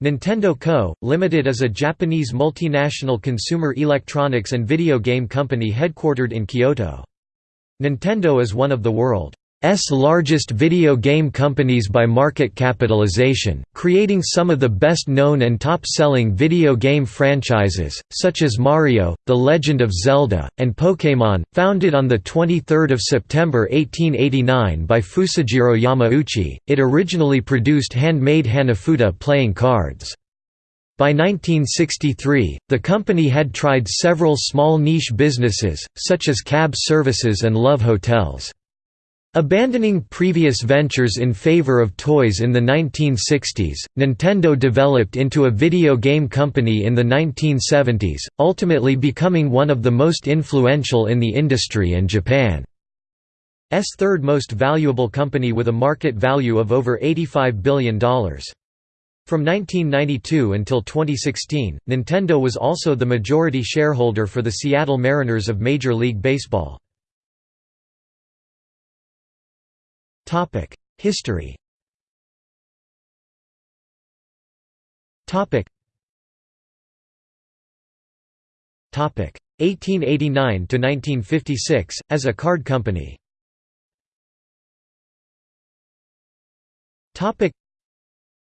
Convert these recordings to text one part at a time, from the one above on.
Nintendo Co., Limited is a Japanese multinational consumer electronics and video game company headquartered in Kyoto. Nintendo is one of the world S largest video game companies by market capitalization, creating some of the best-known and top-selling video game franchises, such as Mario, The Legend of Zelda, and Pokémon. Founded on 23 September 1889 by Fusajiro Yamauchi, it originally produced handmade Hanafuda playing cards. By 1963, the company had tried several small niche businesses, such as cab services and love hotels. Abandoning previous ventures in favor of toys in the 1960s, Nintendo developed into a video game company in the 1970s, ultimately becoming one of the most influential in the industry and Japan's third most valuable company with a market value of over $85 billion. From 1992 until 2016, Nintendo was also the majority shareholder for the Seattle Mariners of Major League Baseball. History. Topic. Topic: 1889 to 1956 as a card company. Topic.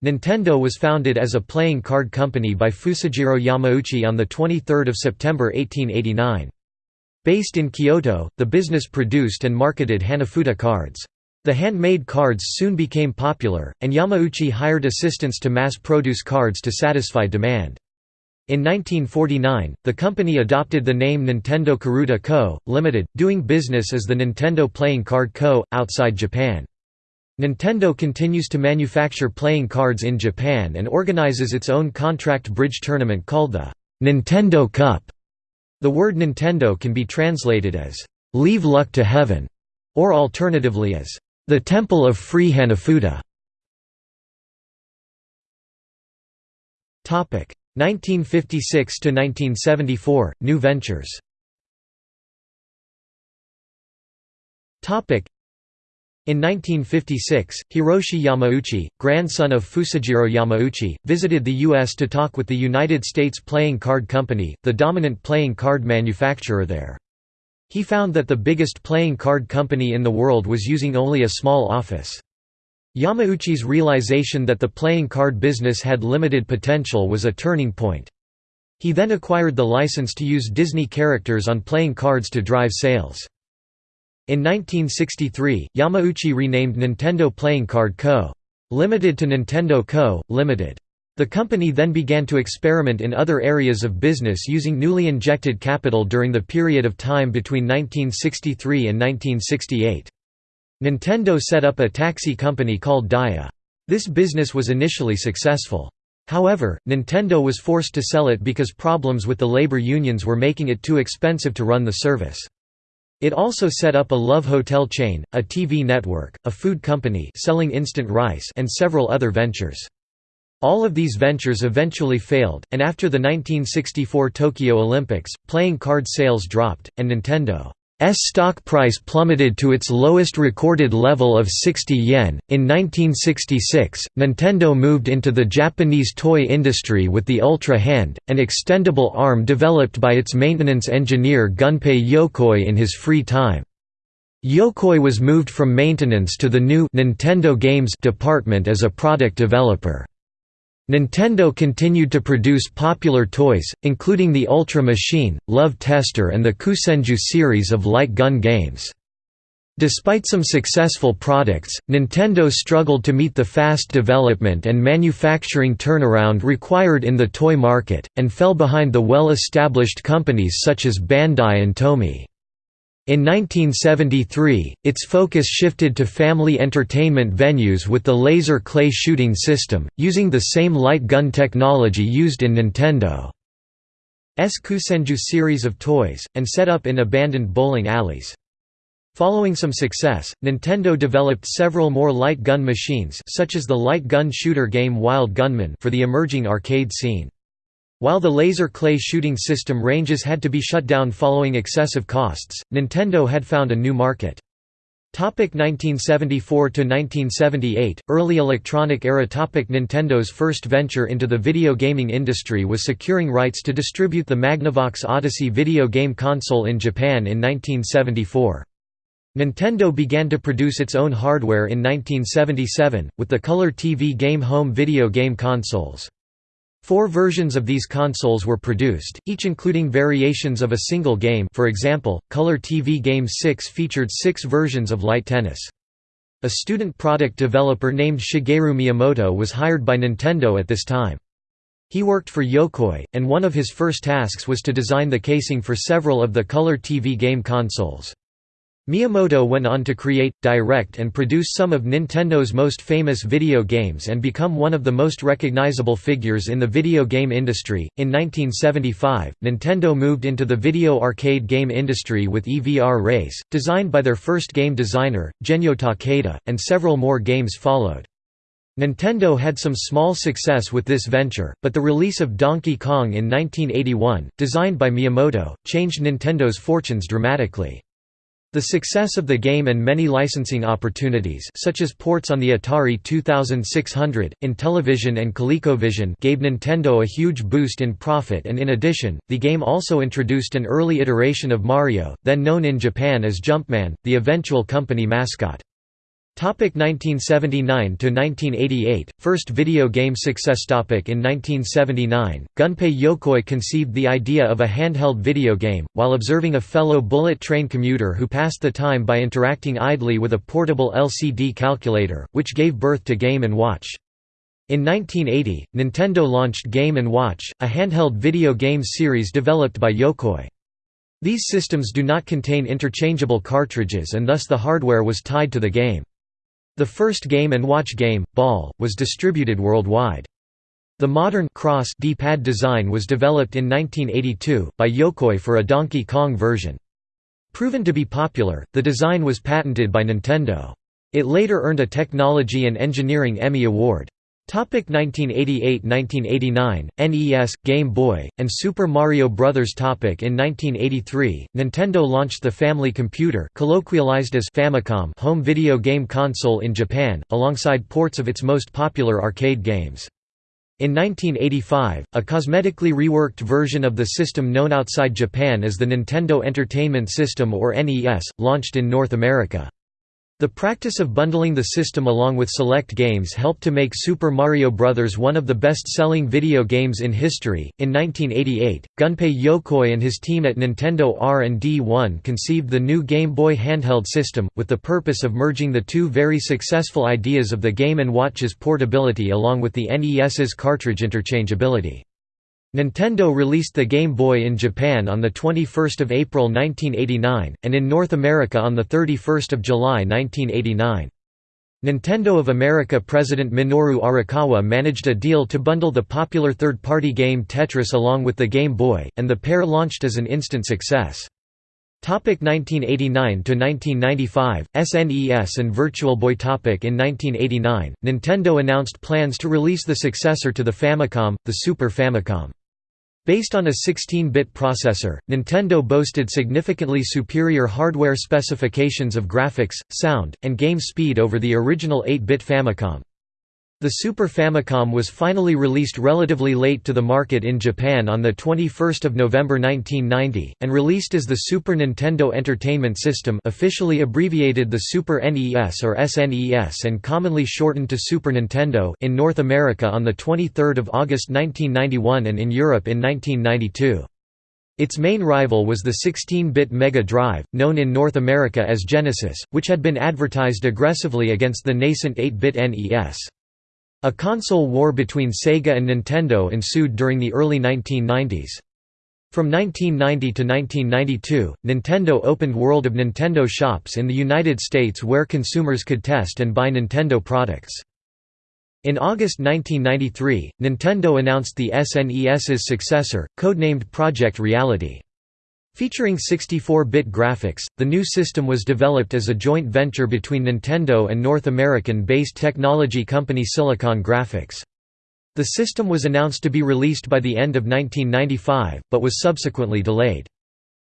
Nintendo was founded as a playing card company by Fusajiro Yamauchi on 23 September 1889. Based in Kyoto, the business produced and marketed Hanafuda cards. The handmade cards soon became popular, and Yamauchi hired assistants to mass-produce cards to satisfy demand. In 1949, the company adopted the name Nintendo Karuta Co., Limited, doing business as the Nintendo Playing Card Co., outside Japan. Nintendo continues to manufacture playing cards in Japan and organizes its own contract bridge tournament called the Nintendo Cup. The word Nintendo can be translated as, "'Leave luck to heaven' or alternatively as, the Temple of Free Hanafuda 1956 to 1974 New ventures in 1956, Hiroshi Yamauchi, grandson of Fusajiro Yamauchi, visited the U.S. to talk with the United States Playing Card Company, the dominant playing card manufacturer there. He found that the biggest playing card company in the world was using only a small office. Yamauchi's realization that the playing card business had limited potential was a turning point. He then acquired the license to use Disney characters on playing cards to drive sales. In 1963, Yamauchi renamed Nintendo Playing Card Co. Limited to Nintendo Co., Limited. The company then began to experiment in other areas of business using newly injected capital during the period of time between 1963 and 1968. Nintendo set up a taxi company called Dia. This business was initially successful. However, Nintendo was forced to sell it because problems with the labor unions were making it too expensive to run the service. It also set up a love hotel chain, a TV network, a food company selling instant rice and several other ventures. All of these ventures eventually failed, and after the 1964 Tokyo Olympics, playing card sales dropped, and Nintendo's stock price plummeted to its lowest recorded level of 60 yen. In 1966, Nintendo moved into the Japanese toy industry with the Ultra Hand, an extendable arm developed by its maintenance engineer Gunpei Yokoi in his free time. Yokoi was moved from maintenance to the new Nintendo Games department as a product developer. Nintendo continued to produce popular toys, including the Ultra Machine, Love Tester and the Kusenju series of light gun games. Despite some successful products, Nintendo struggled to meet the fast development and manufacturing turnaround required in the toy market, and fell behind the well-established companies such as Bandai and Tomy. In 1973, its focus shifted to family entertainment venues with the laser clay shooting system, using the same light gun technology used in Nintendo's Kusenju series of toys, and set up in abandoned bowling alleys. Following some success, Nintendo developed several more light gun machines such as the light gun shooter game Wild Gunman for the emerging arcade scene. While the laser clay shooting system ranges had to be shut down following excessive costs, Nintendo had found a new market. Topic 1974 to 1978 Early electronic era Topic Nintendo's first venture into the video gaming industry was securing rights to distribute the Magnavox Odyssey video game console in Japan in 1974. Nintendo began to produce its own hardware in 1977 with the Color TV Game home video game consoles. Four versions of these consoles were produced, each including variations of a single game for example, Color TV Game 6 featured six versions of Light Tennis. A student product developer named Shigeru Miyamoto was hired by Nintendo at this time. He worked for Yokoi, and one of his first tasks was to design the casing for several of the Color TV game consoles. Miyamoto went on to create, direct and produce some of Nintendo's most famous video games and become one of the most recognizable figures in the video game industry. In 1975, Nintendo moved into the video arcade game industry with EVR Race, designed by their first game designer, Genyo Takeda, and several more games followed. Nintendo had some small success with this venture, but the release of Donkey Kong in 1981, designed by Miyamoto, changed Nintendo's fortunes dramatically. The success of the game and many licensing opportunities such as ports on the Atari 2600, Intellivision and ColecoVision gave Nintendo a huge boost in profit and in addition, the game also introduced an early iteration of Mario, then known in Japan as Jumpman, the eventual company mascot. 1979 to 1988 First video game success topic In 1979, Gunpei Yokoi conceived the idea of a handheld video game, while observing a fellow bullet train commuter who passed the time by interacting idly with a portable LCD calculator, which gave birth to Game & Watch. In 1980, Nintendo launched Game & Watch, a handheld video game series developed by Yokoi. These systems do not contain interchangeable cartridges and thus the hardware was tied to the game. The first Game & Watch game, Ball, was distributed worldwide. The modern cross D-pad design was developed in 1982, by Yokoi for a Donkey Kong version. Proven to be popular, the design was patented by Nintendo. It later earned a Technology and Engineering Emmy Award. 1988–1989, NES, Game Boy, and Super Mario Bros. Topic in 1983, Nintendo launched the Family Computer colloquialized as Famicom home video game console in Japan, alongside ports of its most popular arcade games. In 1985, a cosmetically reworked version of the system known outside Japan as the Nintendo Entertainment System or NES, launched in North America. The practice of bundling the system along with select games helped to make Super Mario Bros. one of the best-selling video games in history. In 1988, Gunpei Yokoi and his team at Nintendo R&D 1 conceived the new Game Boy handheld system, with the purpose of merging the two very successful ideas of the Game & Watch's portability along with the NES's cartridge interchangeability. Nintendo released the Game Boy in Japan on 21 April 1989, and in North America on 31 July 1989. Nintendo of America president Minoru Arakawa managed a deal to bundle the popular third-party game Tetris along with the Game Boy, and the pair launched as an instant success. 1989–1995, SNES and Virtual Boy topic In 1989, Nintendo announced plans to release the successor to the Famicom, the Super Famicom. Based on a 16-bit processor, Nintendo boasted significantly superior hardware specifications of graphics, sound, and game speed over the original 8-bit Famicom. The Super Famicom was finally released relatively late to the market in Japan on 21 November 1990, and released as the Super Nintendo Entertainment System officially abbreviated the Super NES or SNES and commonly shortened to Super Nintendo in North America on 23 August 1991 and in Europe in 1992. Its main rival was the 16-bit Mega Drive, known in North America as Genesis, which had been advertised aggressively against the nascent 8-bit NES. A console war between Sega and Nintendo ensued during the early 1990s. From 1990 to 1992, Nintendo opened World of Nintendo shops in the United States where consumers could test and buy Nintendo products. In August 1993, Nintendo announced the SNES's successor, codenamed Project Reality. Featuring 64-bit graphics, the new system was developed as a joint venture between Nintendo and North American-based technology company Silicon Graphics. The system was announced to be released by the end of 1995, but was subsequently delayed.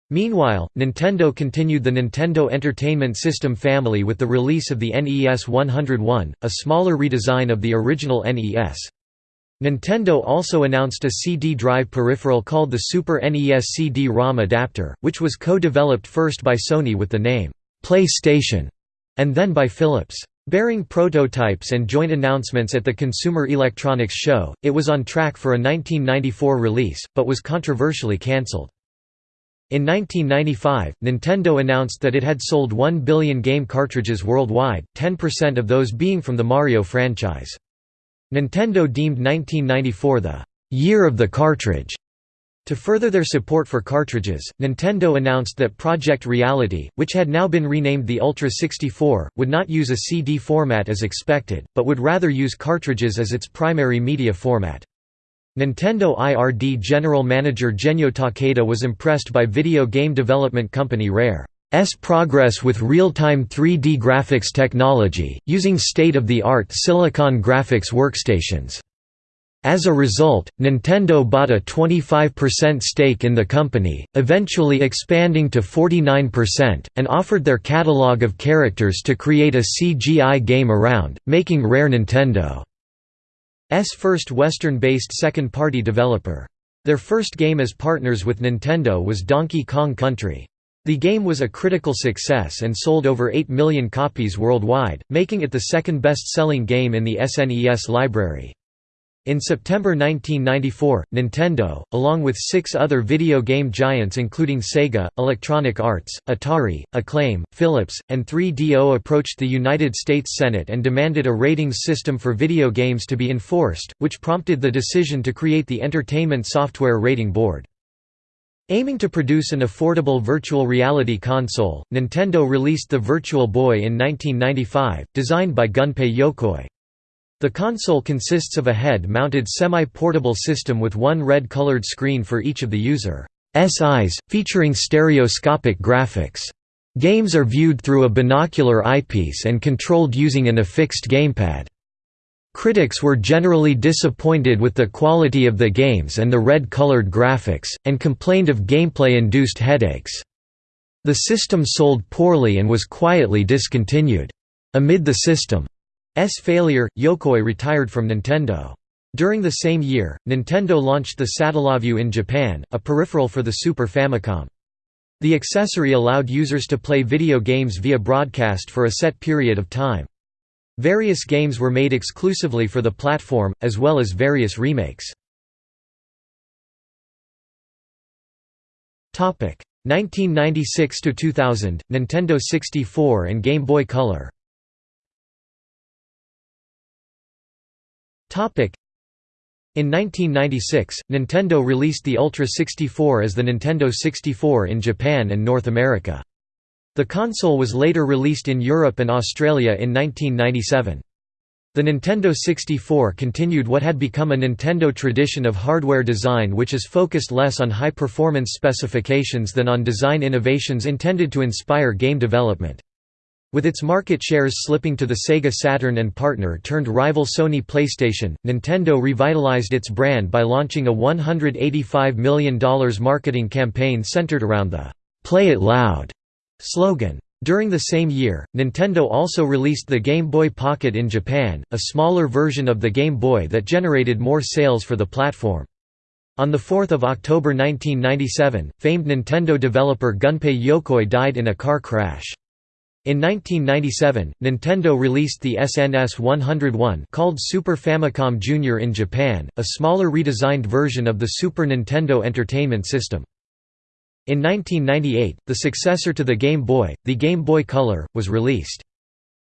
Meanwhile, Nintendo continued the Nintendo Entertainment System family with the release of the NES 101, a smaller redesign of the original NES. Nintendo also announced a CD drive peripheral called the Super NES CD-ROM adapter, which was co-developed first by Sony with the name, PlayStation, and then by Philips. Bearing prototypes and joint announcements at the Consumer Electronics Show, it was on track for a 1994 release, but was controversially cancelled. In 1995, Nintendo announced that it had sold 1 billion game cartridges worldwide, 10% of those being from the Mario franchise. Nintendo deemed 1994 the «year of the cartridge». To further their support for cartridges, Nintendo announced that Project Reality, which had now been renamed the Ultra 64, would not use a CD format as expected, but would rather use cartridges as its primary media format. Nintendo IRD general manager Genyo Takeda was impressed by video game development company Rare's progress with real-time 3D graphics technology, using state-of-the-art silicon graphics workstations. As a result, Nintendo bought a 25% stake in the company, eventually expanding to 49%, and offered their catalog of characters to create a CGI game around, making Rare Nintendo S first Western-based second-party developer. Their first game as partners with Nintendo was Donkey Kong Country. The game was a critical success and sold over 8 million copies worldwide, making it the second best-selling game in the SNES library. In September 1994, Nintendo, along with six other video game giants including Sega, Electronic Arts, Atari, Acclaim, Philips, and 3DO approached the United States Senate and demanded a ratings system for video games to be enforced, which prompted the decision to create the Entertainment Software Rating Board. Aiming to produce an affordable virtual reality console, Nintendo released the Virtual Boy in 1995, designed by Gunpei Yokoi. The console consists of a head-mounted semi-portable system with one red-colored screen for each of the user's eyes, featuring stereoscopic graphics. Games are viewed through a binocular eyepiece and controlled using an affixed gamepad. Critics were generally disappointed with the quality of the games and the red-colored graphics, and complained of gameplay-induced headaches. The system sold poorly and was quietly discontinued. Amid the system's failure, Yokoi retired from Nintendo. During the same year, Nintendo launched the Satellaview in Japan, a peripheral for the Super Famicom. The accessory allowed users to play video games via broadcast for a set period of time. Various games were made exclusively for the platform, as well as various remakes. 1996 to 2000, Nintendo 64 and Game Boy Color. In 1996, Nintendo released the Ultra 64 as the Nintendo 64 in Japan and North America. The console was later released in Europe and Australia in 1997. The Nintendo 64 continued what had become a Nintendo tradition of hardware design which is focused less on high-performance specifications than on design innovations intended to inspire game development. With its market shares slipping to the Sega Saturn and partner-turned rival Sony PlayStation, Nintendo revitalized its brand by launching a $185 million marketing campaign centered around the "'Play It Loud' slogan. During the same year, Nintendo also released the Game Boy Pocket in Japan, a smaller version of the Game Boy that generated more sales for the platform. On 4 October 1997, famed Nintendo developer Gunpei Yokoi died in a car crash. In 1997, Nintendo released the SNES 101 called Super Famicom Jr. in Japan, a smaller redesigned version of the Super Nintendo Entertainment System. In 1998, the successor to the Game Boy, the Game Boy Color, was released.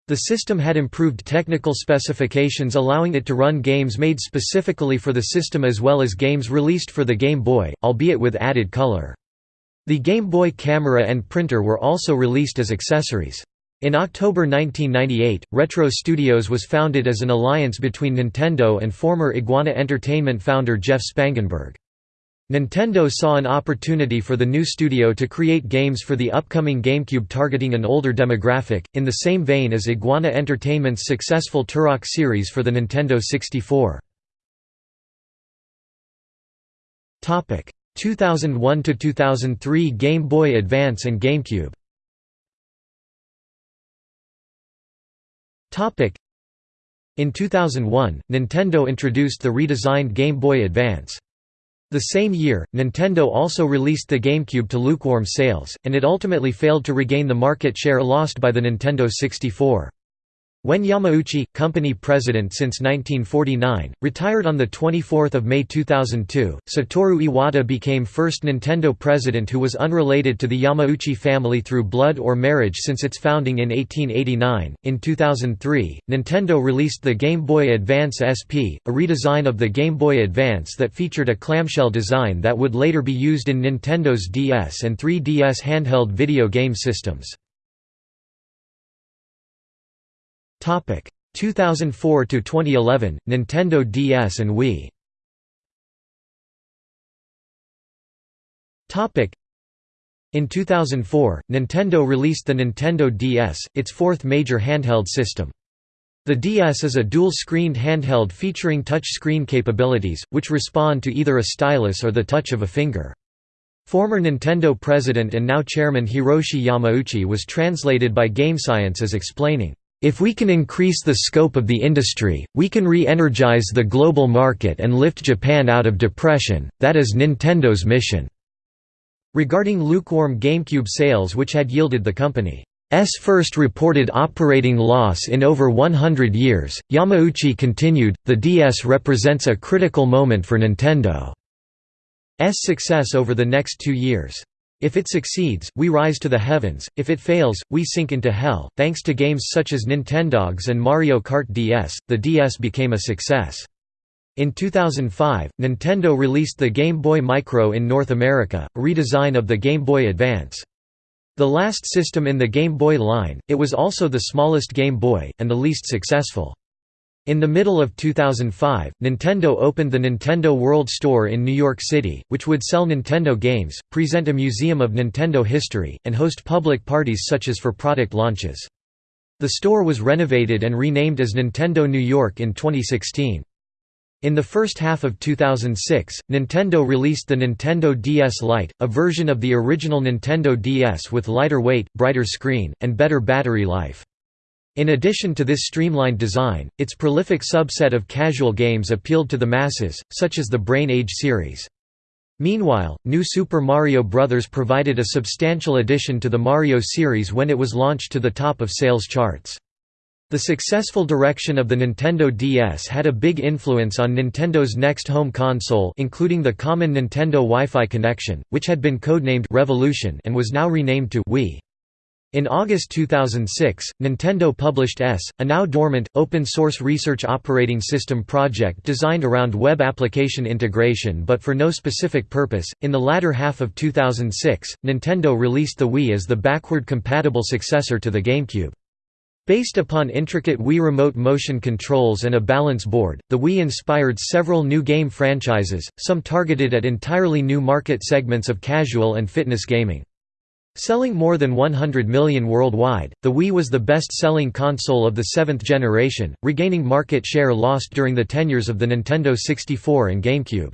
The system had improved technical specifications allowing it to run games made specifically for the system as well as games released for the Game Boy, albeit with added color. The Game Boy camera and printer were also released as accessories. In October 1998, Retro Studios was founded as an alliance between Nintendo and former Iguana Entertainment founder Jeff Spangenberg. Nintendo saw an opportunity for the new studio to create games for the upcoming GameCube targeting an older demographic, in the same vein as Iguana Entertainment's successful Turok series for the Nintendo 64. 2001 to 2003 Game Boy Advance and GameCube. In 2001, Nintendo introduced the redesigned Game Boy Advance. The same year, Nintendo also released the GameCube to lukewarm sales, and it ultimately failed to regain the market share lost by the Nintendo 64. When Yamauchi, company president since 1949, retired on 24 May 2002, Satoru Iwata became first Nintendo president who was unrelated to the Yamauchi family through blood or marriage since its founding in 1889. In 2003, Nintendo released the Game Boy Advance SP, a redesign of the Game Boy Advance that featured a clamshell design that would later be used in Nintendo's DS and 3DS handheld video game systems. 2004 to 2011 Nintendo DS and Wii. Topic in 2004, Nintendo released the Nintendo DS, its fourth major handheld system. The DS is a dual-screened handheld featuring touch-screen capabilities, which respond to either a stylus or the touch of a finger. Former Nintendo president and now chairman Hiroshi Yamauchi was translated by GameScience as explaining, if we can increase the scope of the industry, we can re-energize the global market and lift Japan out of depression, that is Nintendo's mission." Regarding lukewarm GameCube sales which had yielded the company's first reported operating loss in over 100 years, Yamauchi continued, the DS represents a critical moment for Nintendo's success over the next two years. If it succeeds, we rise to the heavens, if it fails, we sink into hell. Thanks to games such as Nintendogs and Mario Kart DS, the DS became a success. In 2005, Nintendo released the Game Boy Micro in North America, a redesign of the Game Boy Advance. The last system in the Game Boy line, it was also the smallest Game Boy, and the least successful. In the middle of 2005, Nintendo opened the Nintendo World Store in New York City, which would sell Nintendo games, present a museum of Nintendo history, and host public parties such as for product launches. The store was renovated and renamed as Nintendo New York in 2016. In the first half of 2006, Nintendo released the Nintendo DS Lite, a version of the original Nintendo DS with lighter weight, brighter screen, and better battery life. In addition to this streamlined design, its prolific subset of casual games appealed to the masses, such as the Brain Age series. Meanwhile, New Super Mario Bros. provided a substantial addition to the Mario series when it was launched to the top of sales charts. The successful direction of the Nintendo DS had a big influence on Nintendo's next home console including the common Nintendo Wi-Fi connection, which had been codenamed Revolution and was now renamed to Wii. In August 2006, Nintendo published ES, a now dormant, open-source research operating system project designed around web application integration but for no specific purpose. In the latter half of 2006, Nintendo released the Wii as the backward-compatible successor to the GameCube. Based upon intricate Wii remote motion controls and a balance board, the Wii inspired several new game franchises, some targeted at entirely new market segments of casual and fitness gaming. Selling more than 100 million worldwide, the Wii was the best-selling console of the seventh generation, regaining market share lost during the tenures of the Nintendo 64 and GameCube.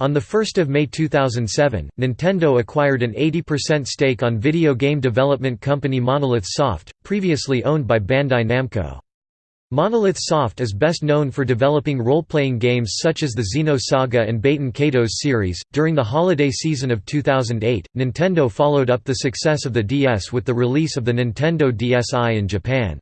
On 1 May 2007, Nintendo acquired an 80% stake on video game development company Monolith Soft, previously owned by Bandai Namco. Monolith Soft is best known for developing role-playing games such as the Xenosaga and Baten Kaitos series. During the holiday season of 2008, Nintendo followed up the success of the DS with the release of the Nintendo DSi in Japan.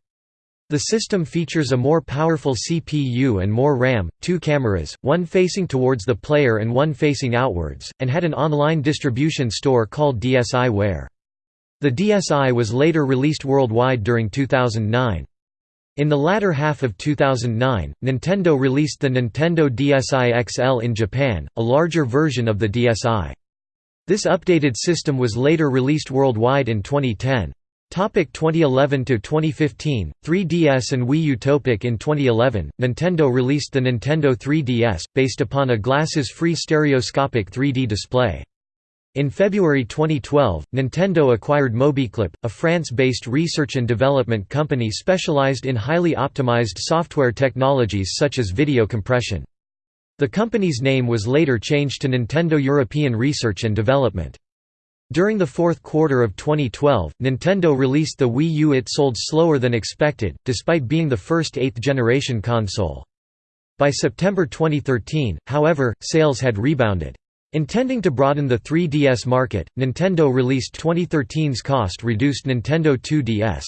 The system features a more powerful CPU and more RAM, two cameras, one facing towards the player and one facing outwards, and had an online distribution store called DSiWare. The DSi was later released worldwide during 2009. In the latter half of 2009, Nintendo released the Nintendo DSi XL in Japan, a larger version of the DSi. This updated system was later released worldwide in 2010. Topic 2011 to 2015 3DS and Wii U Topic in 2011 Nintendo released the Nintendo 3DS based upon a glasses-free stereoscopic 3D display in February 2012, Nintendo acquired Mobiclip, a France-based research and development company specialized in highly optimized software technologies such as video compression. The company's name was later changed to Nintendo European Research and Development. During the fourth quarter of 2012, Nintendo released the Wii U. It sold slower than expected, despite being the first eighth-generation console. By September 2013, however, sales had rebounded. Intending to broaden the 3DS market, Nintendo released 2013's cost-reduced Nintendo 2DS.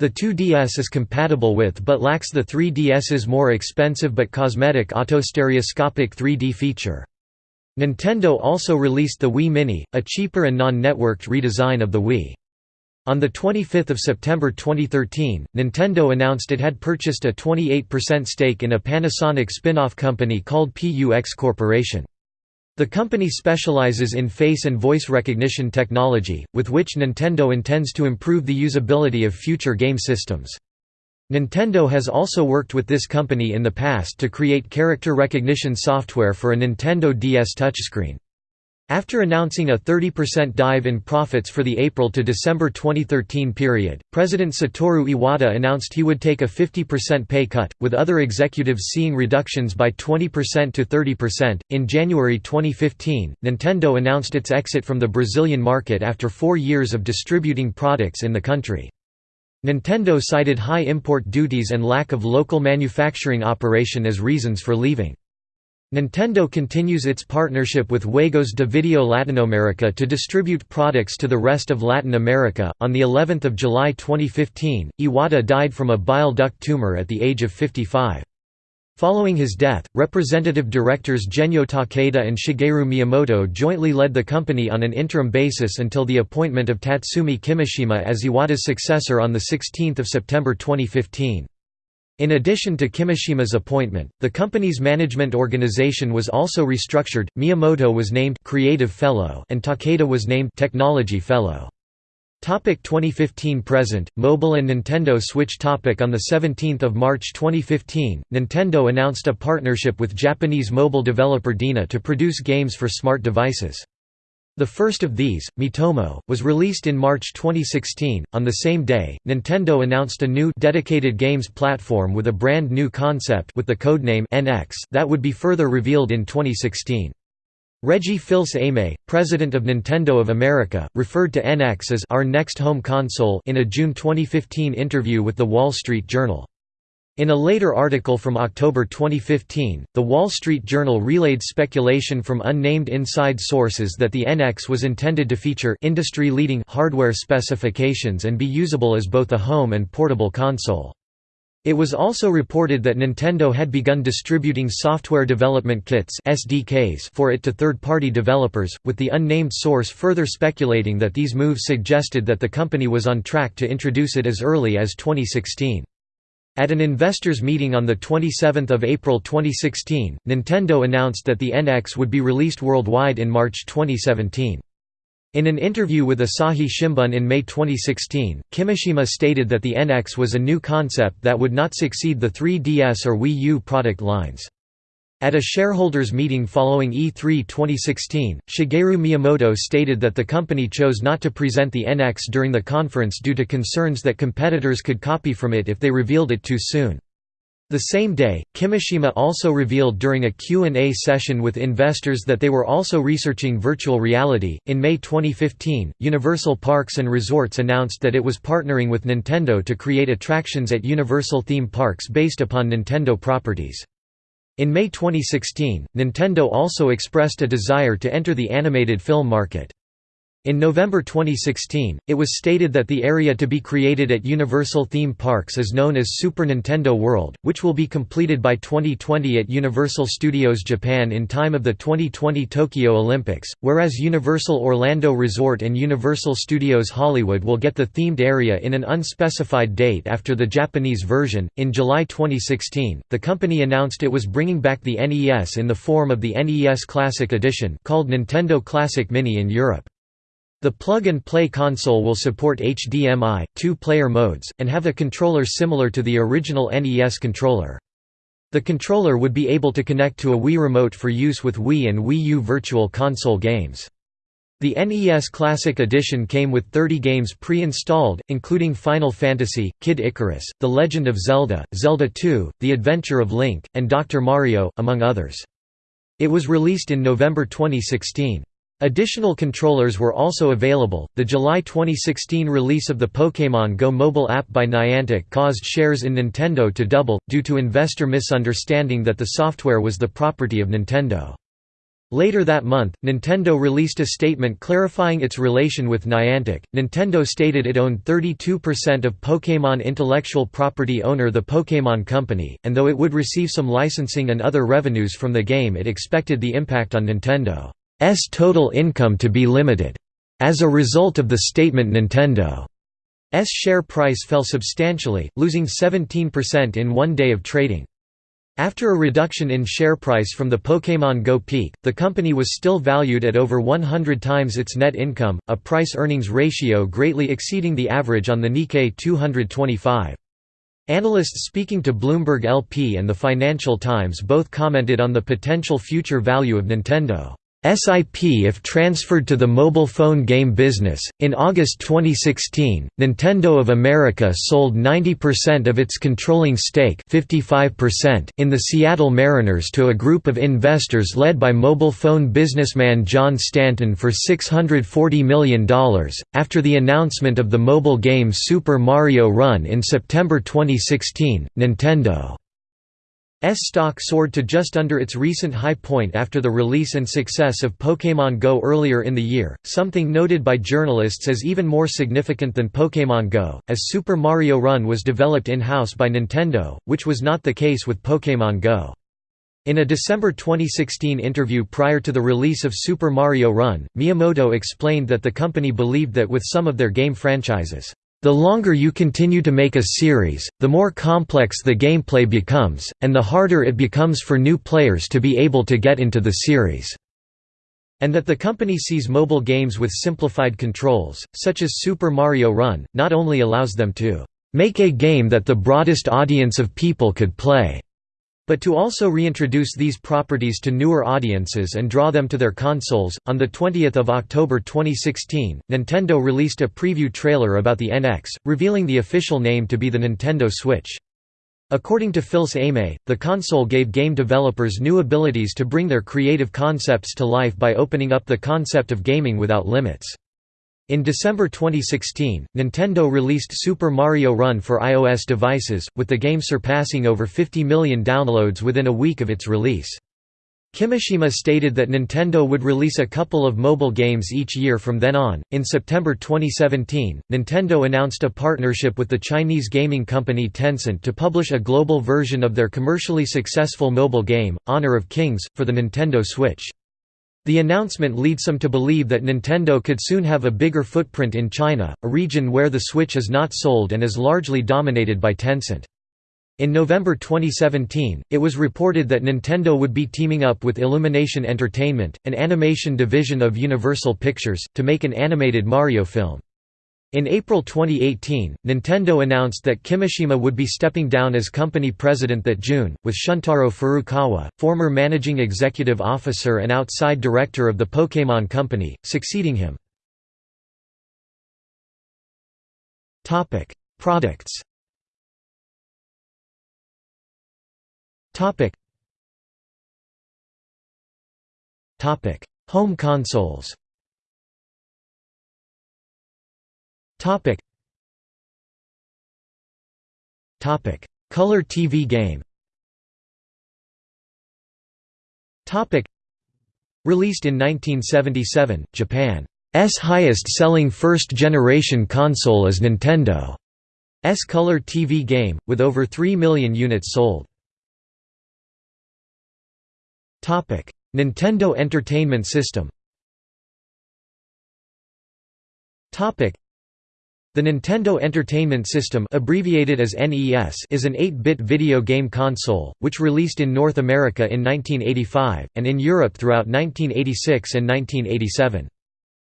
The 2DS is compatible with but lacks the 3DS's more expensive but cosmetic autostereoscopic 3D feature. Nintendo also released the Wii Mini, a cheaper and non-networked redesign of the Wii. On 25 September 2013, Nintendo announced it had purchased a 28% stake in a Panasonic spin-off company called PUX Corporation. The company specializes in face and voice recognition technology, with which Nintendo intends to improve the usability of future game systems. Nintendo has also worked with this company in the past to create character recognition software for a Nintendo DS touchscreen. After announcing a 30% dive in profits for the April to December 2013 period, President Satoru Iwata announced he would take a 50% pay cut, with other executives seeing reductions by 20% to 30%. In January 2015, Nintendo announced its exit from the Brazilian market after four years of distributing products in the country. Nintendo cited high import duties and lack of local manufacturing operation as reasons for leaving. Nintendo continues its partnership with Juegos de Video Latinoamerica to distribute products to the rest of Latin America. On the 11th of July 2015, Iwata died from a bile duct tumor at the age of 55. Following his death, representative directors Genyo Takeda and Shigeru Miyamoto jointly led the company on an interim basis until the appointment of Tatsumi Kimishima as Iwata's successor on 16 September 2015. In addition to Kimishima's appointment, the company's management organization was also restructured. Miyamoto was named Creative Fellow and Takeda was named Technology Fellow. Topic 2015 present Mobile and Nintendo Switch topic on the 17th of March 2015 Nintendo announced a partnership with Japanese mobile developer DeNA to produce games for smart devices the first of these, Miitomo, was released in March 2016. On the same day, Nintendo announced a new dedicated games platform with a brand new concept with the codename NX that would be further revealed in 2016. Reggie Fils-Aimé, president of Nintendo of America, referred to NX as our next home console in a June 2015 interview with The Wall Street Journal. In a later article from October 2015, The Wall Street Journal relayed speculation from unnamed inside sources that the NX was intended to feature industry-leading hardware specifications and be usable as both a home and portable console. It was also reported that Nintendo had begun distributing software development kits SDKs for it to third-party developers, with the unnamed source further speculating that these moves suggested that the company was on track to introduce it as early as 2016. At an investors meeting on 27 April 2016, Nintendo announced that the NX would be released worldwide in March 2017. In an interview with Asahi Shimbun in May 2016, Kimishima stated that the NX was a new concept that would not succeed the 3DS or Wii U product lines. At a shareholders meeting following E3 2016, Shigeru Miyamoto stated that the company chose not to present the NX during the conference due to concerns that competitors could copy from it if they revealed it too soon. The same day, Kimishima also revealed during a Q&A session with investors that they were also researching virtual reality. In May 2015, Universal Parks and Resorts announced that it was partnering with Nintendo to create attractions at Universal theme parks based upon Nintendo properties. In May 2016, Nintendo also expressed a desire to enter the animated film market. In November 2016, it was stated that the area to be created at Universal Theme Parks is known as Super Nintendo World, which will be completed by 2020 at Universal Studios Japan in time of the 2020 Tokyo Olympics, whereas Universal Orlando Resort and Universal Studios Hollywood will get the themed area in an unspecified date after the Japanese version. In July 2016, the company announced it was bringing back the NES in the form of the NES Classic Edition called Nintendo Classic Mini in Europe. The plug-and-play console will support HDMI, two-player modes, and have a controller similar to the original NES controller. The controller would be able to connect to a Wii Remote for use with Wii and Wii U Virtual Console games. The NES Classic Edition came with 30 games pre-installed, including Final Fantasy, Kid Icarus, The Legend of Zelda, Zelda II, The Adventure of Link, and Dr. Mario, among others. It was released in November 2016. Additional controllers were also available. The July 2016 release of the Pokémon Go mobile app by Niantic caused shares in Nintendo to double, due to investor misunderstanding that the software was the property of Nintendo. Later that month, Nintendo released a statement clarifying its relation with Niantic. Nintendo stated it owned 32% of Pokémon intellectual property owner the Pokémon Company, and though it would receive some licensing and other revenues from the game it expected the impact on Nintendo. S total income to be limited. As a result of the statement Nintendo's share price fell substantially, losing 17% in one day of trading. After a reduction in share price from the Pokémon Go peak, the company was still valued at over 100 times its net income, a price-earnings ratio greatly exceeding the average on the Nikkei 225. Analysts speaking to Bloomberg LP and the Financial Times both commented on the potential future value of Nintendo. SIP if transferred to the mobile phone game business. In August 2016, Nintendo of America sold 90% of its controlling stake, 55% in the Seattle Mariners to a group of investors led by mobile phone businessman John Stanton for $640 million. After the announcement of the mobile game Super Mario Run in September 2016, Nintendo stock soared to just under its recent high point after the release and success of Pokémon Go earlier in the year, something noted by journalists as even more significant than Pokémon Go, as Super Mario Run was developed in-house by Nintendo, which was not the case with Pokémon Go. In a December 2016 interview prior to the release of Super Mario Run, Miyamoto explained that the company believed that with some of their game franchises, the longer you continue to make a series, the more complex the gameplay becomes, and the harder it becomes for new players to be able to get into the series. And that the company sees mobile games with simplified controls, such as Super Mario Run, not only allows them to make a game that the broadest audience of people could play, but to also reintroduce these properties to newer audiences and draw them to their consoles. On the 20th of October 2016, Nintendo released a preview trailer about the NX, revealing the official name to be the Nintendo Switch. According to Fils-Aimé, the console gave game developers new abilities to bring their creative concepts to life by opening up the concept of gaming without limits. In December 2016, Nintendo released Super Mario Run for iOS devices, with the game surpassing over 50 million downloads within a week of its release. Kimishima stated that Nintendo would release a couple of mobile games each year from then on. In September 2017, Nintendo announced a partnership with the Chinese gaming company Tencent to publish a global version of their commercially successful mobile game, Honor of Kings, for the Nintendo Switch. The announcement leads some to believe that Nintendo could soon have a bigger footprint in China, a region where the Switch is not sold and is largely dominated by Tencent. In November 2017, it was reported that Nintendo would be teaming up with Illumination Entertainment, an animation division of Universal Pictures, to make an animated Mario film. In April 2018, Nintendo announced that Kimishima would be stepping down as company president that June, with Shuntaro Furukawa, former managing executive officer and outside director of the Pokémon Company, succeeding him. Products Home consoles Topic. Topic. Color TV game Topic. Released in 1977, Japan's highest-selling first-generation console is Nintendo's Color TV game, with over 3 million units sold. Nintendo Entertainment System the Nintendo Entertainment System abbreviated as NES is an 8-bit video game console, which released in North America in 1985, and in Europe throughout 1986 and 1987.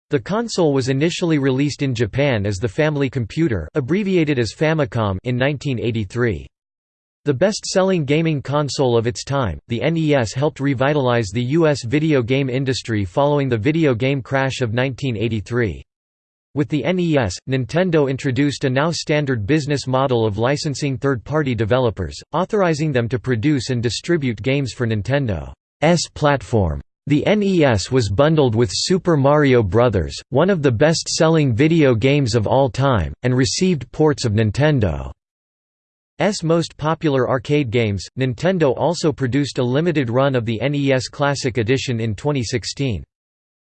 The console was initially released in Japan as the Family Computer abbreviated as Famicom in 1983. The best-selling gaming console of its time, the NES helped revitalize the U.S. video game industry following the video game crash of 1983. With the NES, Nintendo introduced a now standard business model of licensing third-party developers, authorizing them to produce and distribute games for Nintendo's platform. The NES was bundled with Super Mario Bros., one of the best-selling video games of all time, and received ports of Nintendo's most popular arcade games. Nintendo also produced a limited run of the NES Classic Edition in 2016.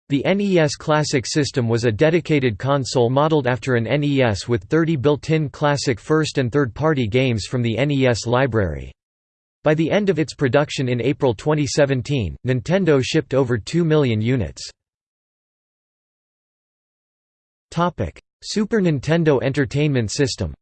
The NES Classic system was a dedicated console modeled after an NES with 30 built-in classic first and third-party games from the NES library. By the end of its production in April 2017, Nintendo shipped over 2 million units. Super Nintendo Entertainment System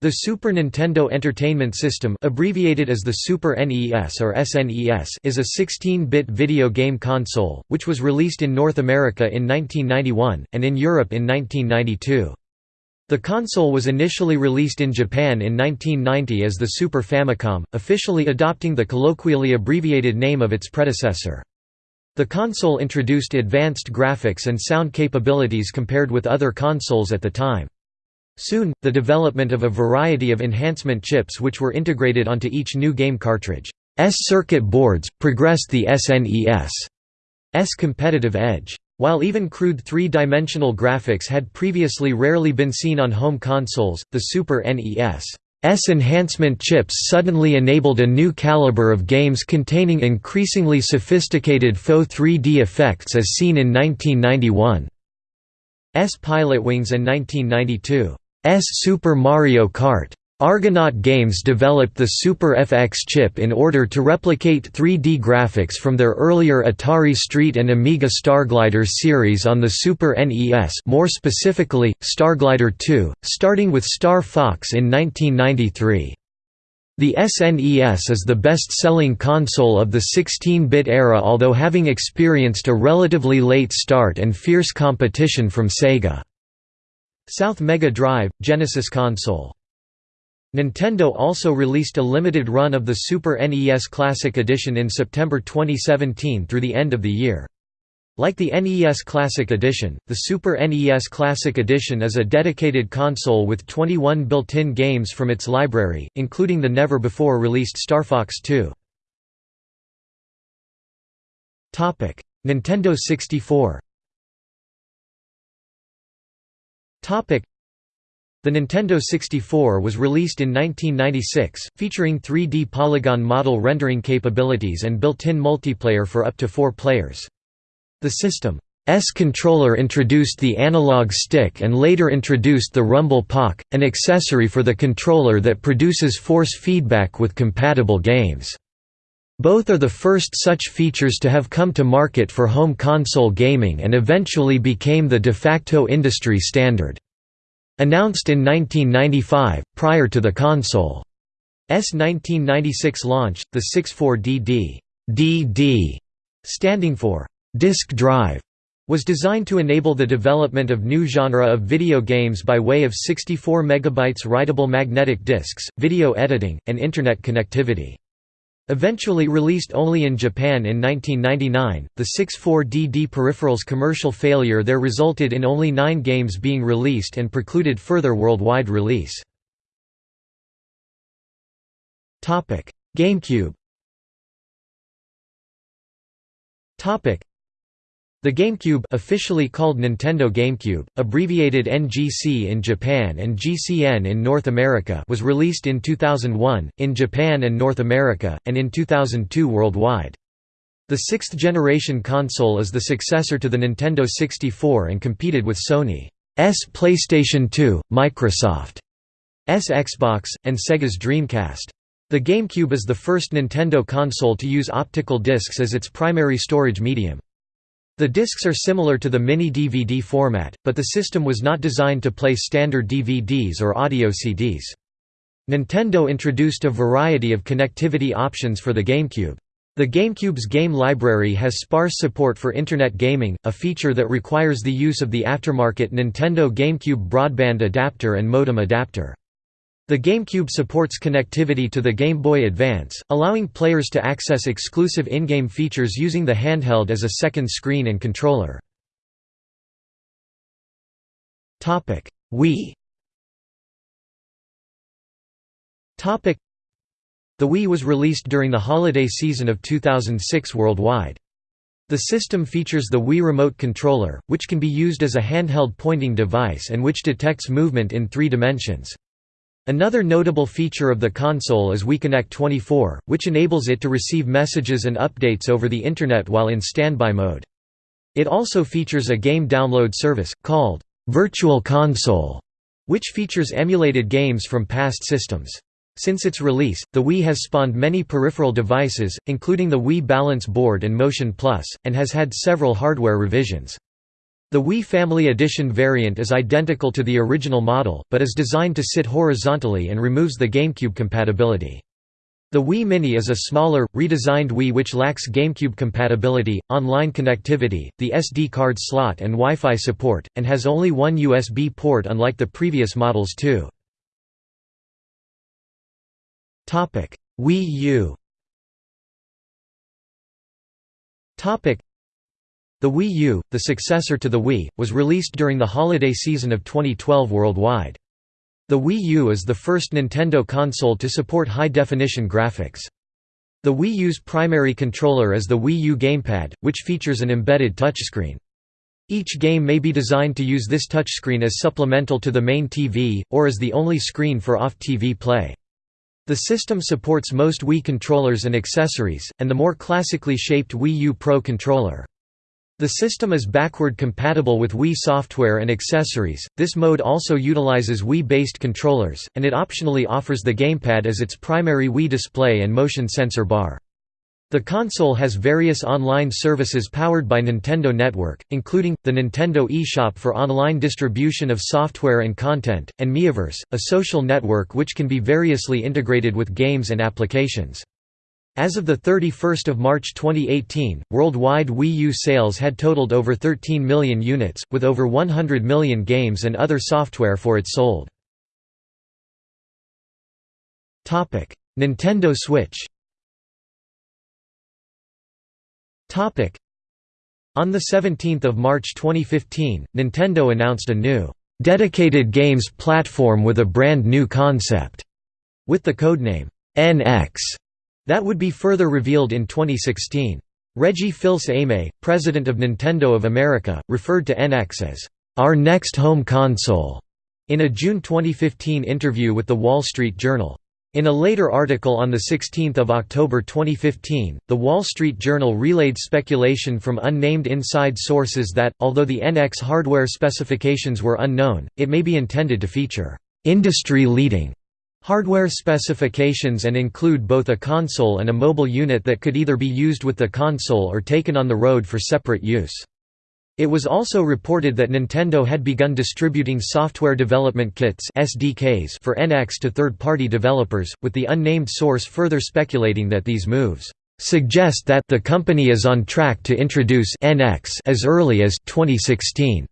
the Super Nintendo Entertainment System abbreviated as the Super NES or SNES is a 16-bit video game console, which was released in North America in 1991, and in Europe in 1992. The console was initially released in Japan in 1990 as the Super Famicom, officially adopting the colloquially abbreviated name of its predecessor. The console introduced advanced graphics and sound capabilities compared with other consoles at the time. Soon, the development of a variety of enhancement chips which were integrated onto each new game cartridge. S circuit boards, progressed the SNES's competitive edge. While even crude three-dimensional graphics had previously rarely been seen on home consoles, the Super NES's enhancement chips suddenly enabled a new caliber of games containing increasingly sophisticated faux 3D effects as seen in 1991's Pilotwings and 1992 S Super Mario Kart. Argonaut Games developed the Super FX chip in order to replicate 3D graphics from their earlier Atari Street and Amiga Starglider series on the Super NES more specifically, Starglider 2, starting with Star Fox in 1993. The SNES is the best-selling console of the 16-bit era although having experienced a relatively late start and fierce competition from Sega. South Mega Drive, Genesis console. Nintendo also released a limited run of the Super NES Classic Edition in September 2017 through the end of the year. Like the NES Classic Edition, the Super NES Classic Edition is a dedicated console with 21 built-in games from its library, including the never-before-released Star Fox 2. Nintendo 64 The Nintendo 64 was released in 1996, featuring 3D polygon model rendering capabilities and built-in multiplayer for up to four players. The system's controller introduced the analog stick and later introduced the Rumble Pak, an accessory for the controller that produces force feedback with compatible games. Both are the first such features to have come to market for home console gaming and eventually became the de facto industry standard. Announced in 1995, prior to the console's 1996 launch, the 64DD DD, standing for disk drive, was designed to enable the development of new genre of video games by way of 64 MB writable magnetic disks, video editing, and Internet connectivity. Eventually released only in Japan in 1999, the 64DD peripheral's commercial failure there resulted in only nine games being released and precluded further worldwide release. GameCube the GameCube officially called Nintendo GameCube, abbreviated NGC in Japan and GCN in North America was released in 2001, in Japan and North America, and in 2002 worldwide. The sixth-generation console is the successor to the Nintendo 64 and competed with Sony's PlayStation 2, Microsoft's Xbox, and Sega's Dreamcast. The GameCube is the first Nintendo console to use optical discs as its primary storage medium. The discs are similar to the mini-DVD format, but the system was not designed to play standard DVDs or audio CDs. Nintendo introduced a variety of connectivity options for the GameCube. The GameCube's game library has sparse support for Internet gaming, a feature that requires the use of the aftermarket Nintendo GameCube broadband adapter and modem adapter. The GameCube supports connectivity to the Game Boy Advance, allowing players to access exclusive in-game features using the handheld as a second screen and controller. Wii The Wii was released during the holiday season of 2006 worldwide. The system features the Wii Remote Controller, which can be used as a handheld pointing device and which detects movement in three dimensions. Another notable feature of the console is WiiConnect 24, which enables it to receive messages and updates over the Internet while in standby mode. It also features a game download service, called Virtual Console, which features emulated games from past systems. Since its release, the Wii has spawned many peripheral devices, including the Wii Balance Board and Motion Plus, and has had several hardware revisions. The Wii Family Edition variant is identical to the original model, but is designed to sit horizontally and removes the GameCube compatibility. The Wii Mini is a smaller, redesigned Wii which lacks GameCube compatibility, online connectivity, the SD card slot and Wi-Fi support, and has only one USB port unlike the previous models too. Wii U. The Wii U, the successor to the Wii, was released during the holiday season of 2012 worldwide. The Wii U is the first Nintendo console to support high-definition graphics. The Wii U's primary controller is the Wii U gamepad, which features an embedded touchscreen. Each game may be designed to use this touchscreen as supplemental to the main TV, or as the only screen for off-TV play. The system supports most Wii controllers and accessories, and the more classically shaped Wii U Pro controller. The system is backward compatible with Wii software and accessories. This mode also utilizes Wii-based controllers, and it optionally offers the gamepad as its primary Wii display and motion sensor bar. The console has various online services powered by Nintendo Network, including, the Nintendo eShop for online distribution of software and content, and Miiverse, a social network which can be variously integrated with games and applications. As of 31 March 2018, worldwide Wii U sales had totaled over 13 million units, with over 100 million games and other software for it sold. Nintendo Switch On 17 March 2015, Nintendo announced a new, "...dedicated games platform with a brand new concept", with the codename, NX, that would be further revealed in 2016. Reggie Fils-Aimé, president of Nintendo of America, referred to NX as, "...our next home console", in a June 2015 interview with The Wall Street Journal. In a later article on 16 October 2015, The Wall Street Journal relayed speculation from unnamed inside sources that, although the NX hardware specifications were unknown, it may be intended to feature «industry-leading» hardware specifications and include both a console and a mobile unit that could either be used with the console or taken on the road for separate use. It was also reported that Nintendo had begun distributing software development kits SDKs for NX to third-party developers, with the unnamed source further speculating that these moves suggest that the company is on track to introduce NX as early as 2016.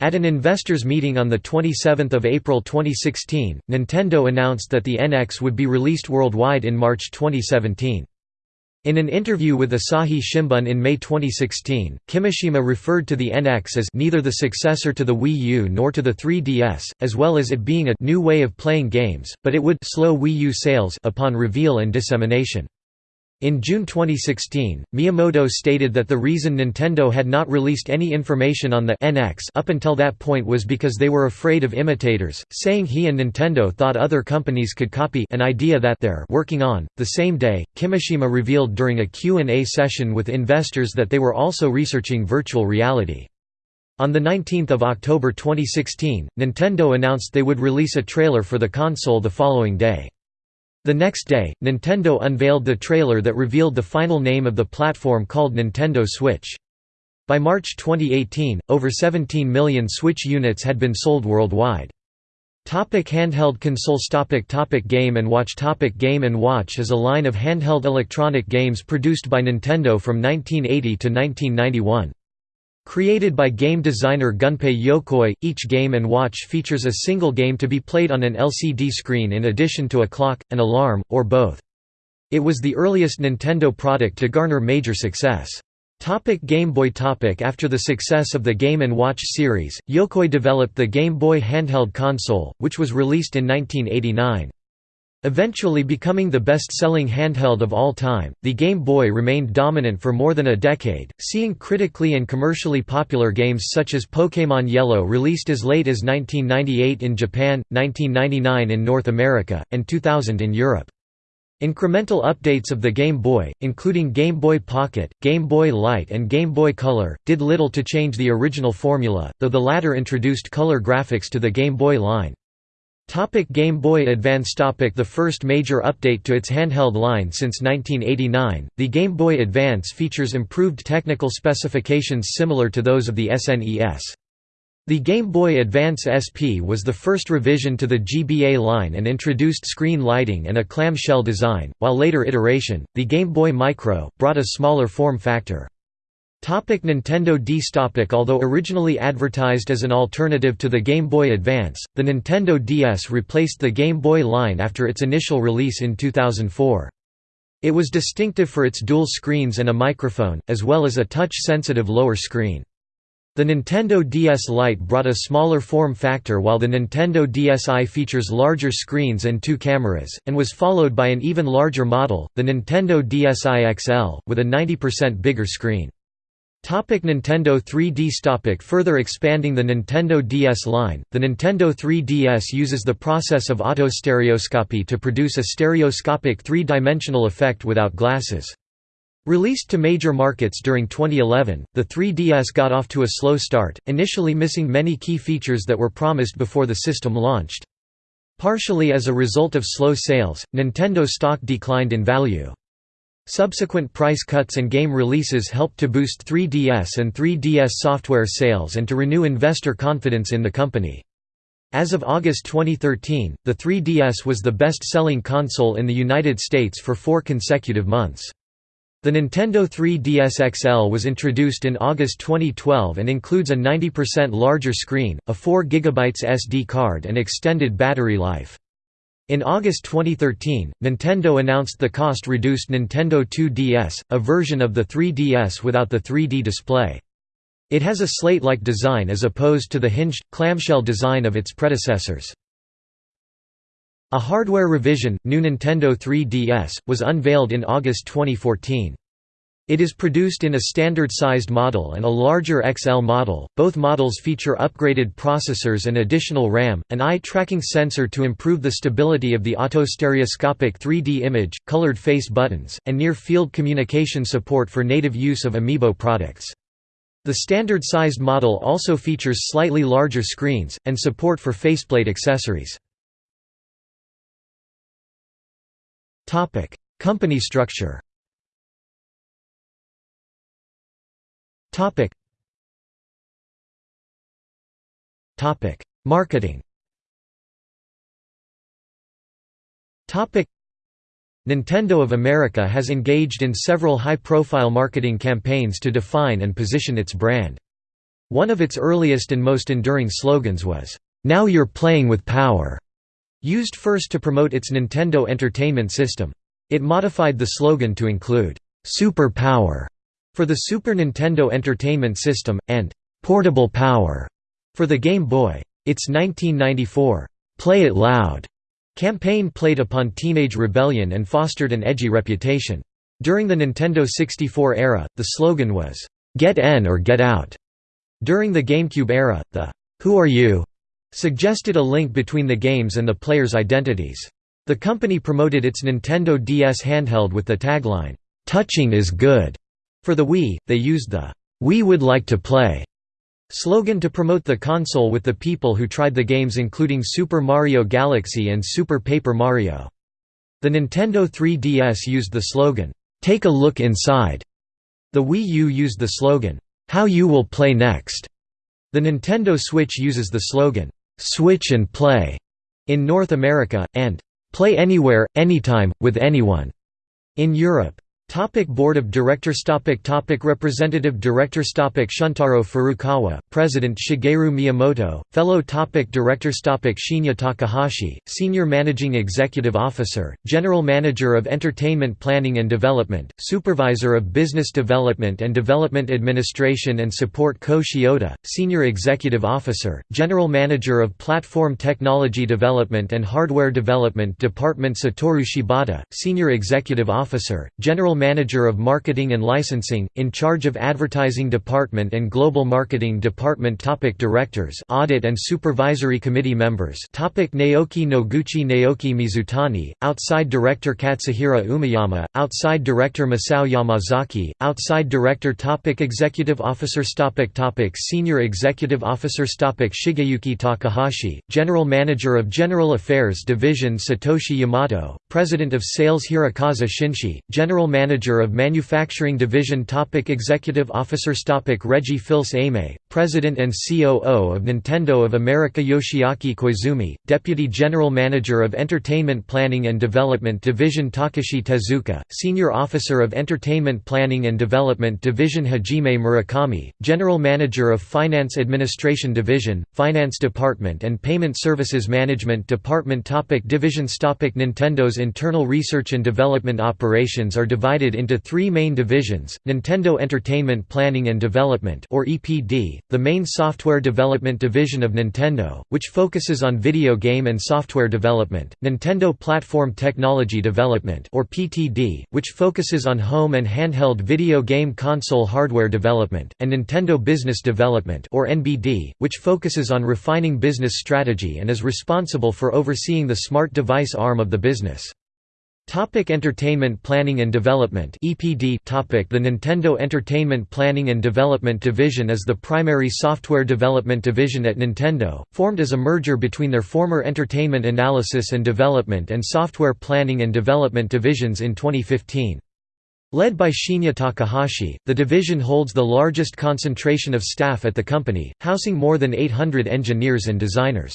At an investors meeting on 27 April 2016, Nintendo announced that the NX would be released worldwide in March 2017. In an interview with Asahi Shimbun in May 2016, Kimishima referred to the NX as neither the successor to the Wii U nor to the 3DS, as well as it being a new way of playing games, but it would slow Wii U sales upon reveal and dissemination. In June 2016, Miyamoto stated that the reason Nintendo had not released any information on the NX up until that point was because they were afraid of imitators, saying he and Nintendo thought other companies could copy an idea that they're working on. The same day, Kimishima revealed during a Q&A session with investors that they were also researching virtual reality. On 19 October 2016, Nintendo announced they would release a trailer for the console the following day. The next day, Nintendo unveiled the trailer that revealed the final name of the platform called Nintendo Switch. By March 2018, over 17 million Switch units had been sold worldwide. Topic handheld consoles topic topic Game & Watch topic Game & Watch is a line of handheld electronic games produced by Nintendo from 1980 to 1991. Created by game designer Gunpei Yokoi, each Game & Watch features a single game to be played on an LCD screen in addition to a clock, an alarm, or both. It was the earliest Nintendo product to garner major success. Topic Game Boy topic After the success of the Game & Watch series, Yokoi developed the Game Boy handheld console, which was released in 1989. Eventually becoming the best-selling handheld of all time, the Game Boy remained dominant for more than a decade, seeing critically and commercially popular games such as Pokémon Yellow released as late as 1998 in Japan, 1999 in North America, and 2000 in Europe. Incremental updates of the Game Boy, including Game Boy Pocket, Game Boy Light and Game Boy Color, did little to change the original formula, though the latter introduced color graphics to the Game Boy line. Topic Game Boy Advance Topic The first major update to its handheld line since 1989, the Game Boy Advance features improved technical specifications similar to those of the SNES. The Game Boy Advance SP was the first revision to the GBA line and introduced screen lighting and a clamshell design, while later iteration, the Game Boy Micro, brought a smaller form factor. Topic Nintendo DS Topic Although originally advertised as an alternative to the Game Boy Advance, the Nintendo DS replaced the Game Boy line after its initial release in 2004. It was distinctive for its dual screens and a microphone, as well as a touch-sensitive lower screen. The Nintendo DS Lite brought a smaller form factor while the Nintendo DSi features larger screens and two cameras, and was followed by an even larger model, the Nintendo DSi XL, with a 90% bigger screen. Topic Nintendo 3DS Topic Further expanding the Nintendo DS line, the Nintendo 3DS uses the process of autostereoscopy to produce a stereoscopic three-dimensional effect without glasses. Released to major markets during 2011, the 3DS got off to a slow start, initially missing many key features that were promised before the system launched. Partially as a result of slow sales, Nintendo stock declined in value. Subsequent price cuts and game releases helped to boost 3DS and 3DS software sales and to renew investor confidence in the company. As of August 2013, the 3DS was the best-selling console in the United States for four consecutive months. The Nintendo 3DS XL was introduced in August 2012 and includes a 90% larger screen, a 4 GB SD card and extended battery life. In August 2013, Nintendo announced the cost-reduced Nintendo 2DS, a version of the 3DS without the 3D display. It has a slate-like design as opposed to the hinged, clamshell design of its predecessors. A hardware revision, new Nintendo 3DS, was unveiled in August 2014. It is produced in a standard-sized model and a larger XL model. Both models feature upgraded processors and additional RAM, an eye-tracking sensor to improve the stability of the autostereoscopic 3D image, colored face buttons, and near-field communication support for native use of Amiibo products. The standard-sized model also features slightly larger screens, and support for faceplate accessories. Company structure Topic. Topic: Marketing. Topic: Nintendo of America has engaged in several high-profile marketing campaigns to define and position its brand. One of its earliest and most enduring slogans was, "Now you're playing with power." Used first to promote its Nintendo Entertainment System. It modified the slogan to include, "Super Power." For the Super Nintendo Entertainment System, and «Portable Power» for the Game Boy. Its 1994 «Play It Loud» campaign played upon teenage rebellion and fostered an edgy reputation. During the Nintendo 64 era, the slogan was, "'Get in or Get Out'". During the GameCube era, the "'Who Are You' suggested a link between the games and the players' identities. The company promoted its Nintendo DS handheld with the tagline, "'Touching is good' For the Wii, they used the "'We would like to play' slogan to promote the console with the people who tried the games including Super Mario Galaxy and Super Paper Mario. The Nintendo 3DS used the slogan, "'Take a look inside'". The Wii U used the slogan, "'How you will play next'". The Nintendo Switch uses the slogan, "'Switch and play' in North America, and "'Play anywhere, anytime, with anyone' in Europe. Topic Board of Directors topic topic Representative Directors topic Shuntaro Furukawa, President Shigeru Miyamoto, Fellow topic Directors topic Shinya Takahashi, Senior Managing Executive Officer, General Manager of Entertainment Planning and Development, Supervisor of Business Development and Development Administration and Support Ko Shiota, Senior Executive Officer, General Manager of Platform Technology Development and Hardware Development Department Satoru Shibata, Senior Executive Officer, General Manager of Marketing and Licensing, in charge of Advertising Department and Global Marketing Department topic Directors Audit and Supervisory Committee members topic Naoki Noguchi Naoki Mizutani, Outside Director Katsuhiro Umeyama, Outside Director Masao Yamazaki, Outside Director topic Executive Officers topic topic Senior Executive Officers topic Shigeyuki Takahashi, General Manager of General Affairs Division Satoshi Yamato, President of Sales Hirokazu Shinshi, General Manager Manager of Manufacturing Division topic Executive Officers topic Reggie Fils-Aimé, President and COO of Nintendo of America Yoshiaki Koizumi, Deputy General Manager of Entertainment Planning and Development Division Takashi Tezuka, Senior Officer of Entertainment Planning and Development Division Hajime Murakami, General Manager of Finance Administration Division, Finance Department and Payment Services Management Department topic Divisions topic Nintendo's internal research and development operations are divided divided into three main divisions, Nintendo Entertainment Planning and Development or EPD, the main software development division of Nintendo, which focuses on video game and software development, Nintendo Platform Technology Development or PTD, which focuses on home and handheld video game console hardware development, and Nintendo Business Development or NBD, which focuses on refining business strategy and is responsible for overseeing the smart device arm of the business. Topic Entertainment Planning and Development EPD topic The Nintendo Entertainment Planning and Development Division is the primary software development division at Nintendo, formed as a merger between their former Entertainment Analysis and Development and Software Planning and Development divisions in 2015. Led by Shinya Takahashi, the division holds the largest concentration of staff at the company, housing more than 800 engineers and designers.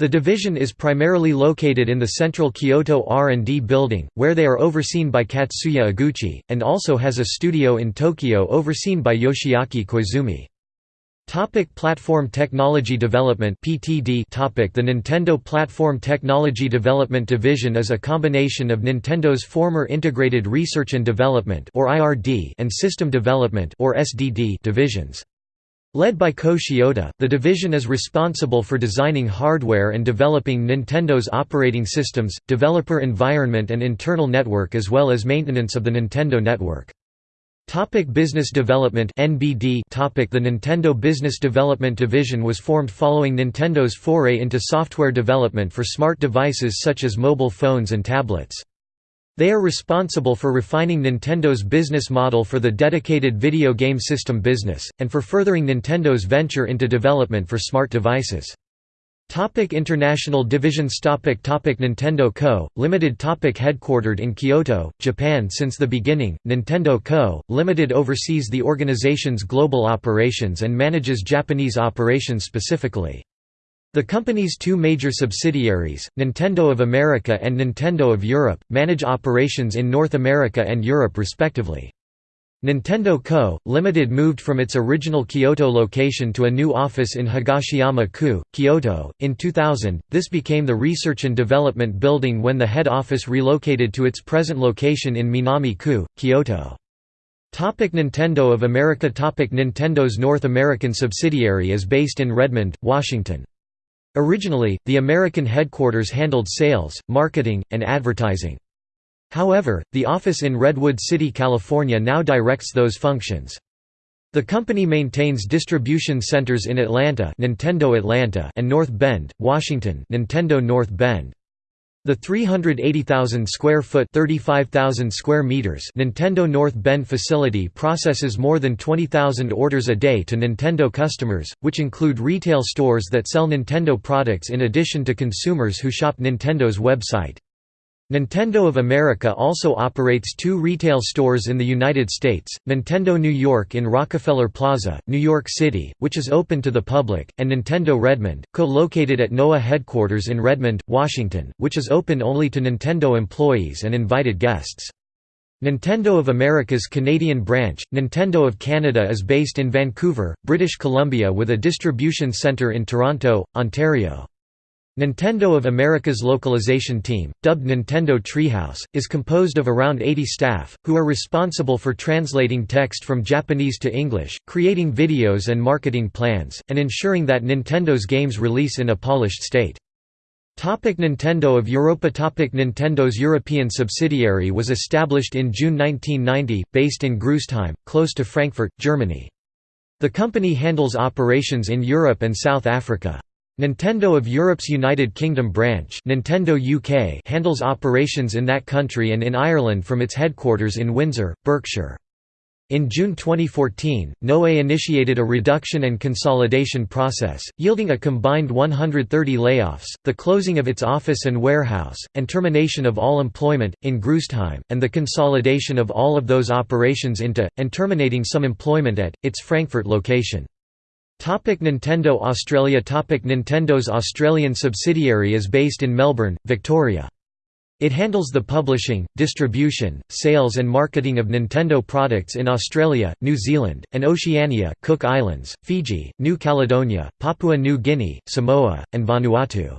The division is primarily located in the central Kyoto R&D building, where they are overseen by Katsuya Eguchi, and also has a studio in Tokyo overseen by Yoshiaki Koizumi. Topic Platform Technology Development (PTD). Topic the Nintendo Platform Technology Development Division is a combination of Nintendo's former Integrated Research and Development or IRD and System Development or SDD divisions. Led by Ko Shiota, the division is responsible for designing hardware and developing Nintendo's operating systems, developer environment and internal network as well as maintenance of the Nintendo network. Topic Business Development NBD Topic The Nintendo Business Development Division was formed following Nintendo's foray into software development for smart devices such as mobile phones and tablets. They are responsible for refining Nintendo's business model for the dedicated video game system business, and for furthering Nintendo's venture into development for smart devices. Topic International divisions topic topic Nintendo Co., Limited topic Headquartered in Kyoto, Japan since the beginning, Nintendo Co., Limited oversees the organization's global operations and manages Japanese operations specifically. The company's two major subsidiaries, Nintendo of America and Nintendo of Europe, manage operations in North America and Europe respectively. Nintendo Co., Limited moved from its original Kyoto location to a new office in Higashiyama-ku, Kyoto. In 2000, this became the Research and Development Building when the head office relocated to its present location in Minami-ku, Kyoto. Topic Nintendo of America Topic Nintendo's North American subsidiary is based in Redmond, Washington. Originally, the American headquarters handled sales, marketing, and advertising. However, the office in Redwood City, California now directs those functions. The company maintains distribution centers in Atlanta, Nintendo Atlanta and North Bend, Washington, Nintendo North Bend. The 380,000 square foot (35,000 square meters) Nintendo North Bend facility processes more than 20,000 orders a day to Nintendo customers, which include retail stores that sell Nintendo products in addition to consumers who shop Nintendo's website. Nintendo of America also operates two retail stores in the United States, Nintendo New York in Rockefeller Plaza, New York City, which is open to the public, and Nintendo Redmond, co-located at NoA headquarters in Redmond, Washington, which is open only to Nintendo employees and invited guests. Nintendo of America's Canadian branch, Nintendo of Canada is based in Vancouver, British Columbia with a distribution centre in Toronto, Ontario. Nintendo of America's localization team, dubbed Nintendo Treehouse, is composed of around 80 staff, who are responsible for translating text from Japanese to English, creating videos and marketing plans, and ensuring that Nintendo's games release in a polished state. Topic Nintendo of Europa Topic Nintendo's European subsidiary was established in June 1990, based in Großostheim, close to Frankfurt, Germany. The company handles operations in Europe and South Africa. Nintendo of Europe's United Kingdom branch Nintendo UK handles operations in that country and in Ireland from its headquarters in Windsor, Berkshire. In June 2014, NOE initiated a reduction and consolidation process, yielding a combined 130 layoffs, the closing of its office and warehouse, and termination of all employment, in Großostheim, and the consolidation of all of those operations into, and terminating some employment at, its Frankfurt location. Topic Nintendo Australia Topic Nintendo's Australian subsidiary is based in Melbourne, Victoria. It handles the publishing, distribution, sales and marketing of Nintendo products in Australia, New Zealand, and Oceania Cook Islands, Fiji, New Caledonia, Papua New Guinea, Samoa, and Vanuatu.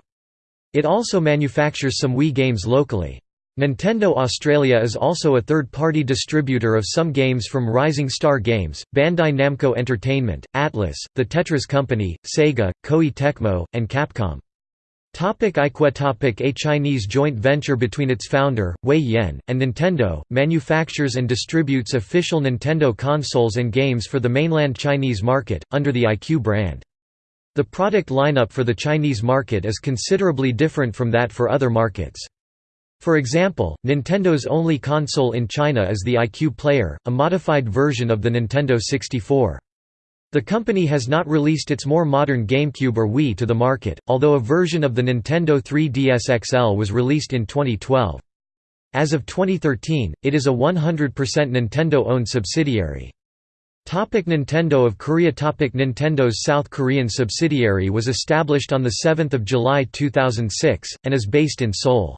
It also manufactures some Wii games locally. Nintendo Australia is also a third-party distributor of some games from Rising Star Games, Bandai Namco Entertainment, Atlus, The Tetris Company, Sega, Koei Tecmo, and Capcom. Topic iQue topic A Chinese joint venture between its founder, Wei Yen, and Nintendo, manufactures and distributes official Nintendo consoles and games for the mainland Chinese market, under the iQue brand. The product lineup for the Chinese market is considerably different from that for other markets. For example, Nintendo's only console in China is the iQue Player, a modified version of the Nintendo 64. The company has not released its more modern GameCube or Wii to the market, although a version of the Nintendo 3DS XL was released in 2012. As of 2013, it is a 100% Nintendo-owned subsidiary. Topic Nintendo of Korea Topic Nintendo's South Korean subsidiary was established on 7 July 2006, and is based in Seoul.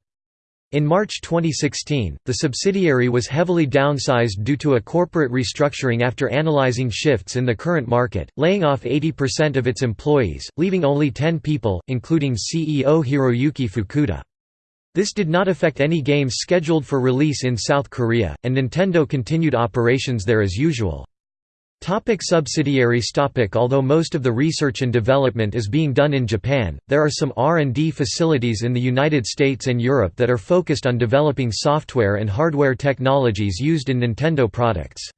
In March 2016, the subsidiary was heavily downsized due to a corporate restructuring after analyzing shifts in the current market, laying off 80% of its employees, leaving only 10 people, including CEO Hiroyuki Fukuda. This did not affect any games scheduled for release in South Korea, and Nintendo continued operations there as usual. Topic subsidiaries topic Although most of the research and development is being done in Japan, there are some R&D facilities in the United States and Europe that are focused on developing software and hardware technologies used in Nintendo products.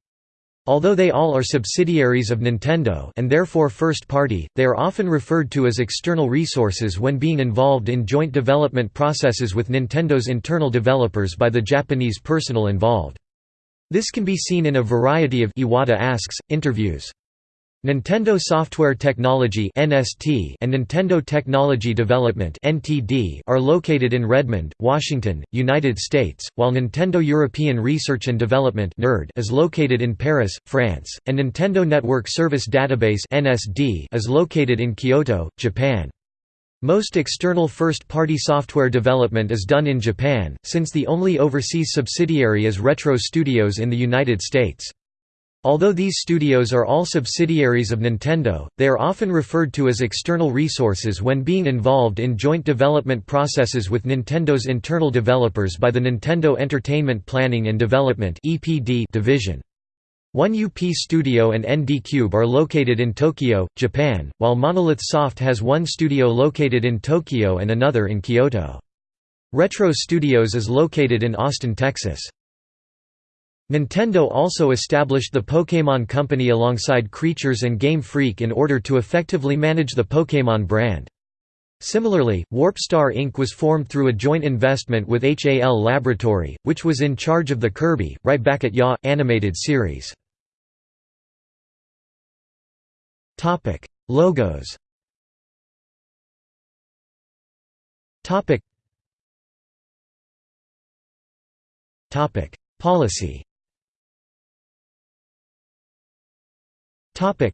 Although they all are subsidiaries of Nintendo and therefore first-party, they are often referred to as external resources when being involved in joint development processes with Nintendo's internal developers by the Japanese personnel involved. This can be seen in a variety of Iwata asks, interviews. Nintendo Software Technology (NST) and Nintendo Technology Development (NTD) are located in Redmond, Washington, United States, while Nintendo European Research and Development (NERD) is located in Paris, France, and Nintendo Network Service Database (NSD) is located in Kyoto, Japan. Most external first-party software development is done in Japan, since the only overseas subsidiary is Retro Studios in the United States. Although these studios are all subsidiaries of Nintendo, they are often referred to as external resources when being involved in joint development processes with Nintendo's internal developers by the Nintendo Entertainment Planning and Development division. One UP Studio and ND Cube are located in Tokyo, Japan, while Monolith Soft has one studio located in Tokyo and another in Kyoto. Retro Studios is located in Austin, Texas. Nintendo also established the Pokémon Company alongside Creatures and Game Freak in order to effectively manage the Pokémon brand. Similarly, WarpStar Inc. was formed through a joint investment with HAL Laboratory, which was in charge of the Kirby, Right Back at Ya! animated series. Topic: Logos. Topic. Topic: Policy. Topic.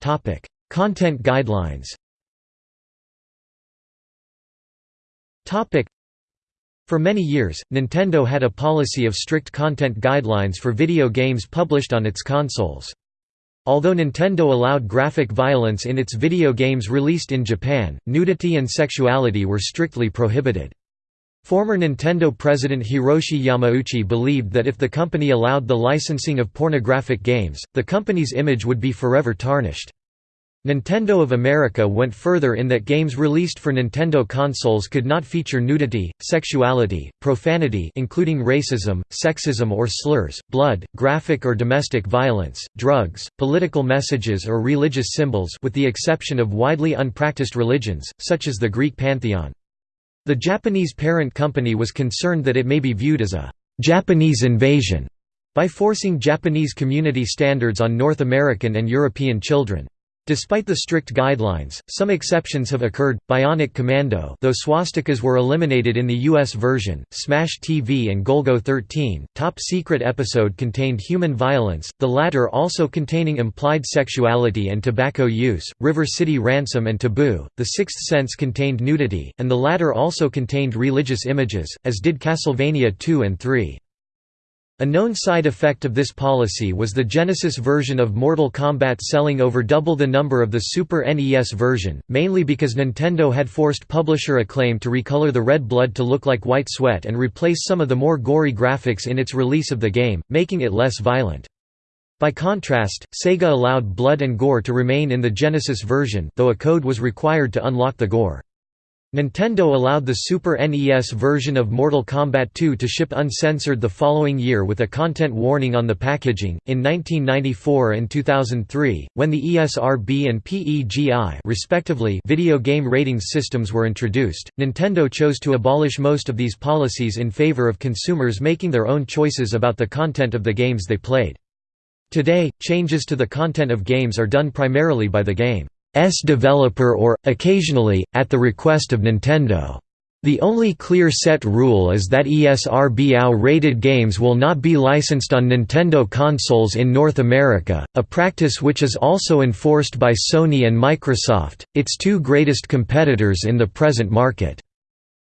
Topic: Content guidelines. Topic: For many years, Nintendo had a policy of strict content guidelines for video games published on its consoles. Although Nintendo allowed graphic violence in its video games released in Japan, nudity and sexuality were strictly prohibited. Former Nintendo president Hiroshi Yamauchi believed that if the company allowed the licensing of pornographic games, the company's image would be forever tarnished. Nintendo of America went further in that games released for Nintendo consoles could not feature nudity, sexuality, profanity including racism, sexism or slurs, blood, graphic or domestic violence, drugs, political messages or religious symbols with the exception of widely unpracticed religions, such as the Greek pantheon. The Japanese parent company was concerned that it may be viewed as a «Japanese invasion» by forcing Japanese community standards on North American and European children. Despite the strict guidelines, some exceptions have occurred. Bionic Commando, though swastikas were eliminated in the US version, Smash TV and Golgo 13, Top Secret episode contained human violence, the latter also containing implied sexuality and tobacco use. River City Ransom and Taboo, The Sixth Sense contained nudity, and the latter also contained religious images, as did Castlevania 2 and 3. A known side effect of this policy was the Genesis version of Mortal Kombat selling over double the number of the Super NES version, mainly because Nintendo had forced publisher Acclaim to recolor the red blood to look like white sweat and replace some of the more gory graphics in its release of the game, making it less violent. By contrast, Sega allowed blood and gore to remain in the Genesis version though a code was required to unlock the gore. Nintendo allowed the Super NES version of Mortal Kombat 2 to ship uncensored the following year with a content warning on the packaging. In 1994 and 2003, when the ESRB and PEGI respectively video game ratings systems were introduced, Nintendo chose to abolish most of these policies in favor of consumers making their own choices about the content of the games they played. Today, changes to the content of games are done primarily by the game. S developer or, occasionally, at the request of Nintendo. The only clear set rule is that ESRB-AO-rated games will not be licensed on Nintendo consoles in North America, a practice which is also enforced by Sony and Microsoft, its two greatest competitors in the present market.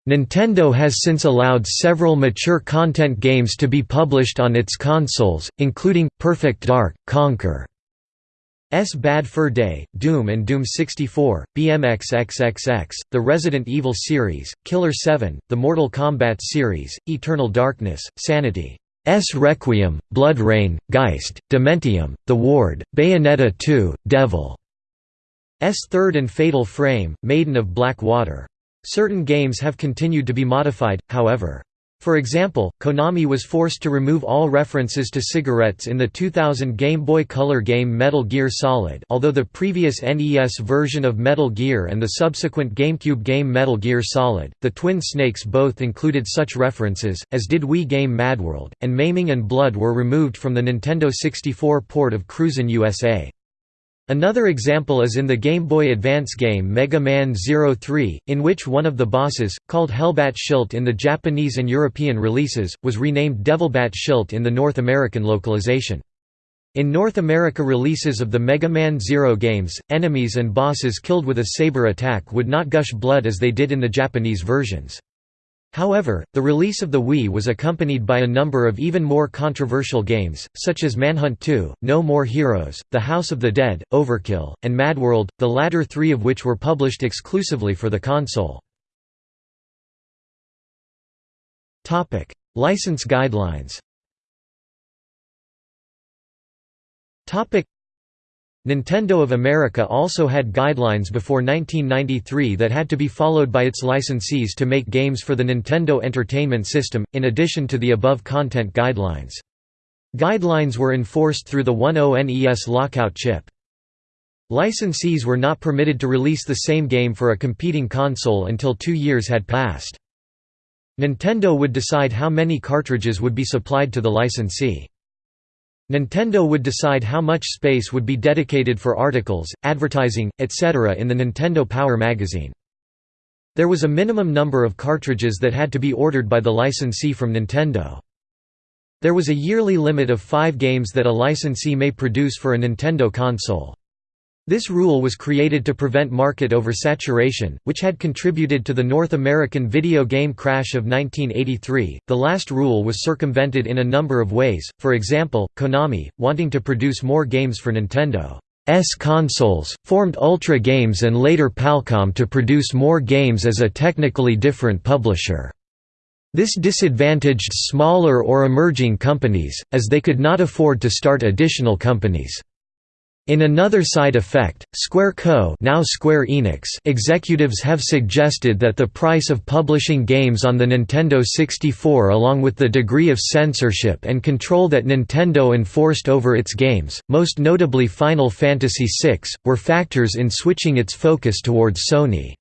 Nintendo has since allowed several mature content games to be published on its consoles, including, Perfect Dark, Conker. S Bad Fur Day, Doom and Doom 64, BMX XXX, the Resident Evil series, Killer 7, the Mortal Kombat series, Eternal Darkness, Sanity. S Requiem, BloodRayne, Geist, Dementium, The Ward, Bayonetta 2, Devil. S Third and Fatal Frame, Maiden of Black Water. Certain games have continued to be modified, however. For example, Konami was forced to remove all references to cigarettes in the 2000 Game Boy Color game Metal Gear Solid although the previous NES version of Metal Gear and the subsequent GameCube game Metal Gear Solid, the Twin Snakes both included such references, as did Wii game Madworld, and Maiming and Blood were removed from the Nintendo 64 port of Cruisin' USA. Another example is in the Game Boy Advance game Mega Man Zero 3, in which one of the bosses, called Hellbat Schilt in the Japanese and European releases, was renamed Devilbat Schilt in the North American localization. In North America releases of the Mega Man Zero games, enemies and bosses killed with a saber attack would not gush blood as they did in the Japanese versions. However, the release of the Wii was accompanied by a number of even more controversial games, such as Manhunt 2, No More Heroes, The House of the Dead, Overkill, and Madworld, the latter three of which were published exclusively for the console. License guidelines Nintendo of America also had guidelines before 1993 that had to be followed by its licensees to make games for the Nintendo Entertainment System, in addition to the above content guidelines. Guidelines were enforced through the 10NES lockout chip. Licensees were not permitted to release the same game for a competing console until two years had passed. Nintendo would decide how many cartridges would be supplied to the licensee. Nintendo would decide how much space would be dedicated for articles, advertising, etc. in the Nintendo Power magazine. There was a minimum number of cartridges that had to be ordered by the licensee from Nintendo. There was a yearly limit of five games that a licensee may produce for a Nintendo console. This rule was created to prevent market oversaturation, which had contributed to the North American video game crash of 1983. The last rule was circumvented in a number of ways, for example, Konami, wanting to produce more games for Nintendo's consoles, formed Ultra Games and later Palcom to produce more games as a technically different publisher. This disadvantaged smaller or emerging companies, as they could not afford to start additional companies. In another side effect, Square Co now Square Enix executives have suggested that the price of publishing games on the Nintendo 64 along with the degree of censorship and control that Nintendo enforced over its games, most notably Final Fantasy VI, were factors in switching its focus towards Sony.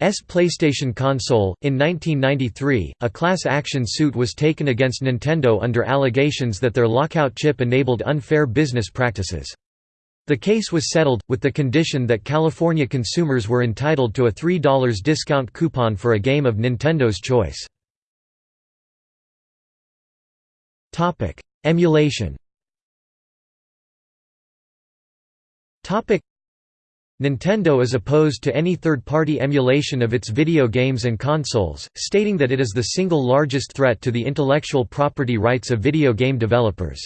S PlayStation console. In 1993, a class action suit was taken against Nintendo under allegations that their lockout chip enabled unfair business practices. The case was settled, with the condition that California consumers were entitled to a $3 discount coupon for a game of Nintendo's choice. Emulation Nintendo is opposed to any third-party emulation of its video games and consoles, stating that it is the single largest threat to the intellectual property rights of video game developers.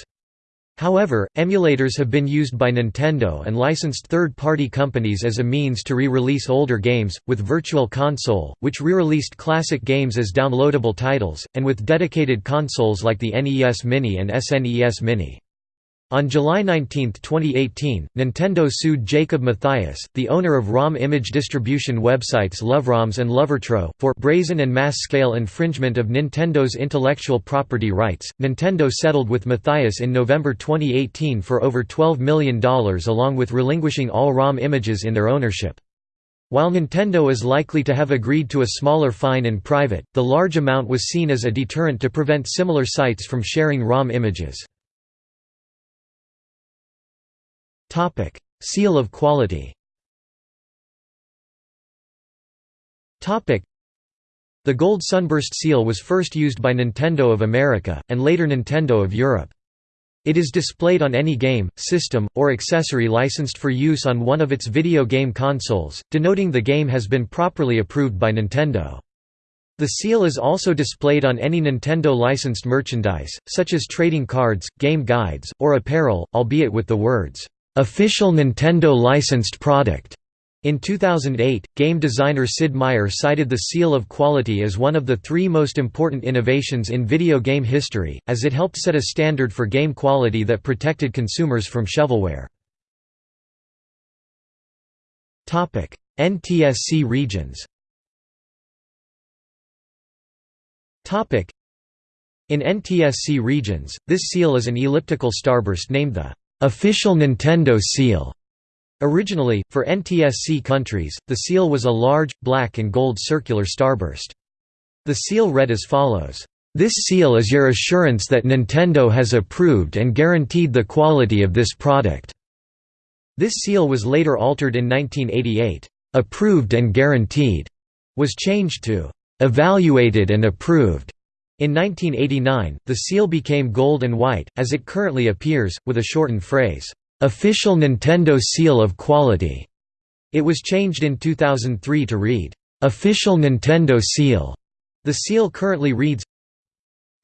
However, emulators have been used by Nintendo and licensed third-party companies as a means to re-release older games, with Virtual Console, which re-released classic games as downloadable titles, and with dedicated consoles like the NES Mini and SNES Mini. On July 19, 2018, Nintendo sued Jacob Mathias, the owner of ROM image distribution websites LoveROMs and LoveRETRO, for brazen and mass-scale infringement of Nintendo's intellectual property rights. Nintendo settled with Mathias in November 2018 for over $12 million along with relinquishing all ROM images in their ownership. While Nintendo is likely to have agreed to a smaller fine in private, the large amount was seen as a deterrent to prevent similar sites from sharing ROM images. Topic: Seal of quality. Topic: The gold sunburst seal was first used by Nintendo of America and later Nintendo of Europe. It is displayed on any game, system, or accessory licensed for use on one of its video game consoles, denoting the game has been properly approved by Nintendo. The seal is also displayed on any Nintendo licensed merchandise, such as trading cards, game guides, or apparel, albeit with the words, official Nintendo licensed product. In 2008, game designer Sid Meier cited the seal of quality as one of the three most important innovations in video game history, as it helped set a standard for game quality that protected consumers from shovelware. NTSC regions In NTSC regions, this seal is an elliptical starburst named the official Nintendo seal. Originally, for NTSC countries, the seal was a large, black and gold circular starburst. The seal read as follows, "...this seal is your assurance that Nintendo has approved and guaranteed the quality of this product." This seal was later altered in 1988. "...approved and guaranteed," was changed to "...evaluated and approved." In 1989, the seal became gold and white, as it currently appears, with a shortened phrase, "'Official Nintendo Seal of Quality'". It was changed in 2003 to read, "'Official Nintendo Seal'". The seal currently reads,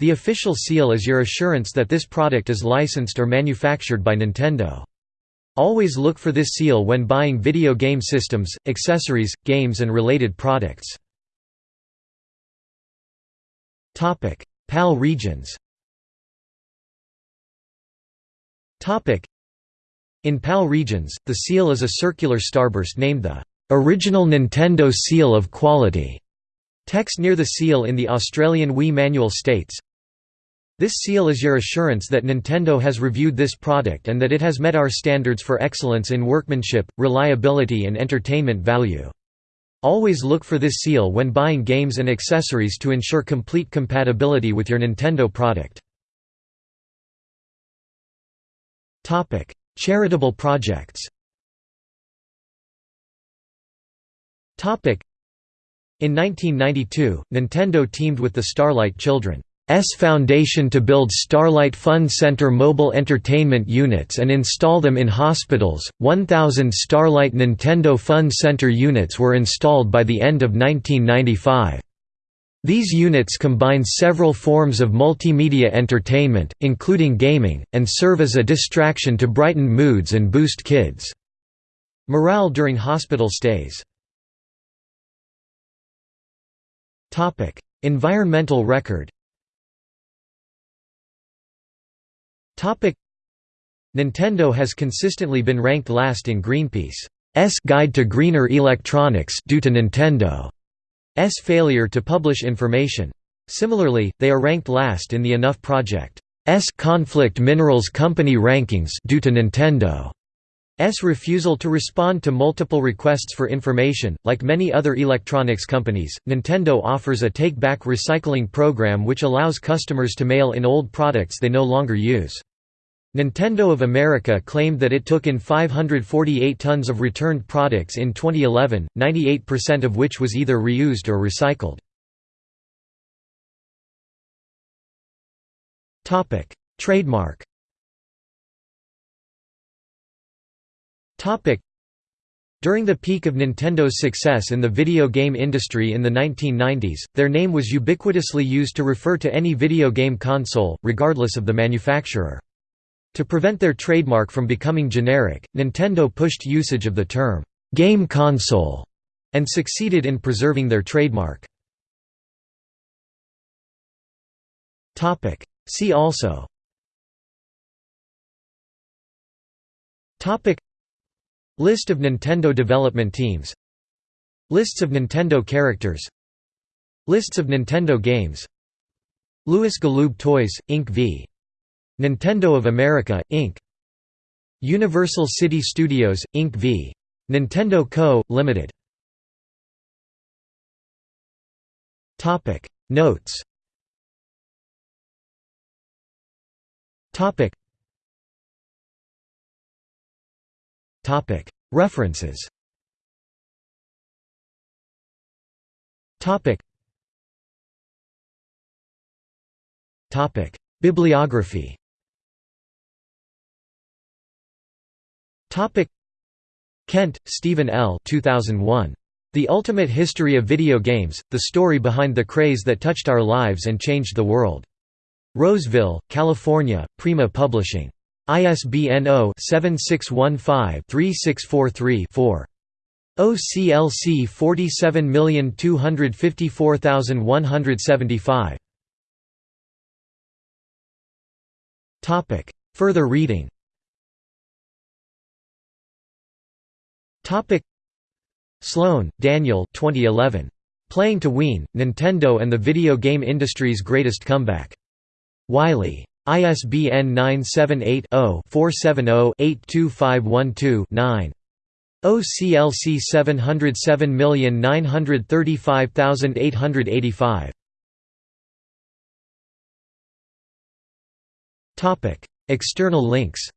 The official seal is your assurance that this product is licensed or manufactured by Nintendo. Always look for this seal when buying video game systems, accessories, games and related products. Topic: PAL regions. Topic: In PAL regions, the seal is a circular starburst named the original Nintendo Seal of Quality. Text near the seal in the Australian Wii manual states, this seal is your assurance that Nintendo has reviewed this product and that it has met our standards for excellence in workmanship, reliability and entertainment value. Always look for this seal when buying games and accessories to ensure complete compatibility with your Nintendo product. Charitable projects In 1992, Nintendo teamed with the Starlight Children. Foundation to build Starlight Fun Center mobile entertainment units and install them in hospitals. 1,000 Starlight Nintendo Fun Center units were installed by the end of 1995. These units combine several forms of multimedia entertainment, including gaming, and serve as a distraction to brighten moods and boost kids' morale during hospital stays. Environmental record Nintendo has consistently been ranked last in Greenpeace's Guide to Greener Electronics due to Nintendo's failure to publish information. Similarly, they are ranked last in the Enough Project's Conflict Minerals Company rankings due to Nintendo. S refusal to respond to multiple requests for information. Like many other electronics companies, Nintendo offers a take back recycling program which allows customers to mail in old products they no longer use. Nintendo of America claimed that it took in 548 tons of returned products in 2011, 98% of which was either reused or recycled. Trademark During the peak of Nintendo's success in the video game industry in the 1990s, their name was ubiquitously used to refer to any video game console, regardless of the manufacturer. To prevent their trademark from becoming generic, Nintendo pushed usage of the term, "'game console' and succeeded in preserving their trademark. See also List of Nintendo development teams Lists of Nintendo characters Lists of Nintendo games Lewis Galoob Toys, Inc. v. Nintendo of America, Inc. Universal City Studios, Inc. v. Nintendo Co., Ltd. Notes References Bibliography Kent, Stephen L. 2001. The Ultimate History of Video Games, The Story Behind the Craze That Touched Our Lives and Changed the World. Roseville, California, Prima Publishing. ISBN 0-7615-3643-4. OCLC 47254175. Topic: Further reading Topic Sloan, Daniel 2011. Playing to Wiin, Nintendo and the Video Game Industry's Greatest Comeback. Wiley. ISBN 978-0-470-82512-9. OCLC 707935885. External links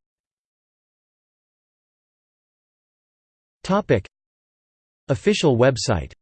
Topic: Official website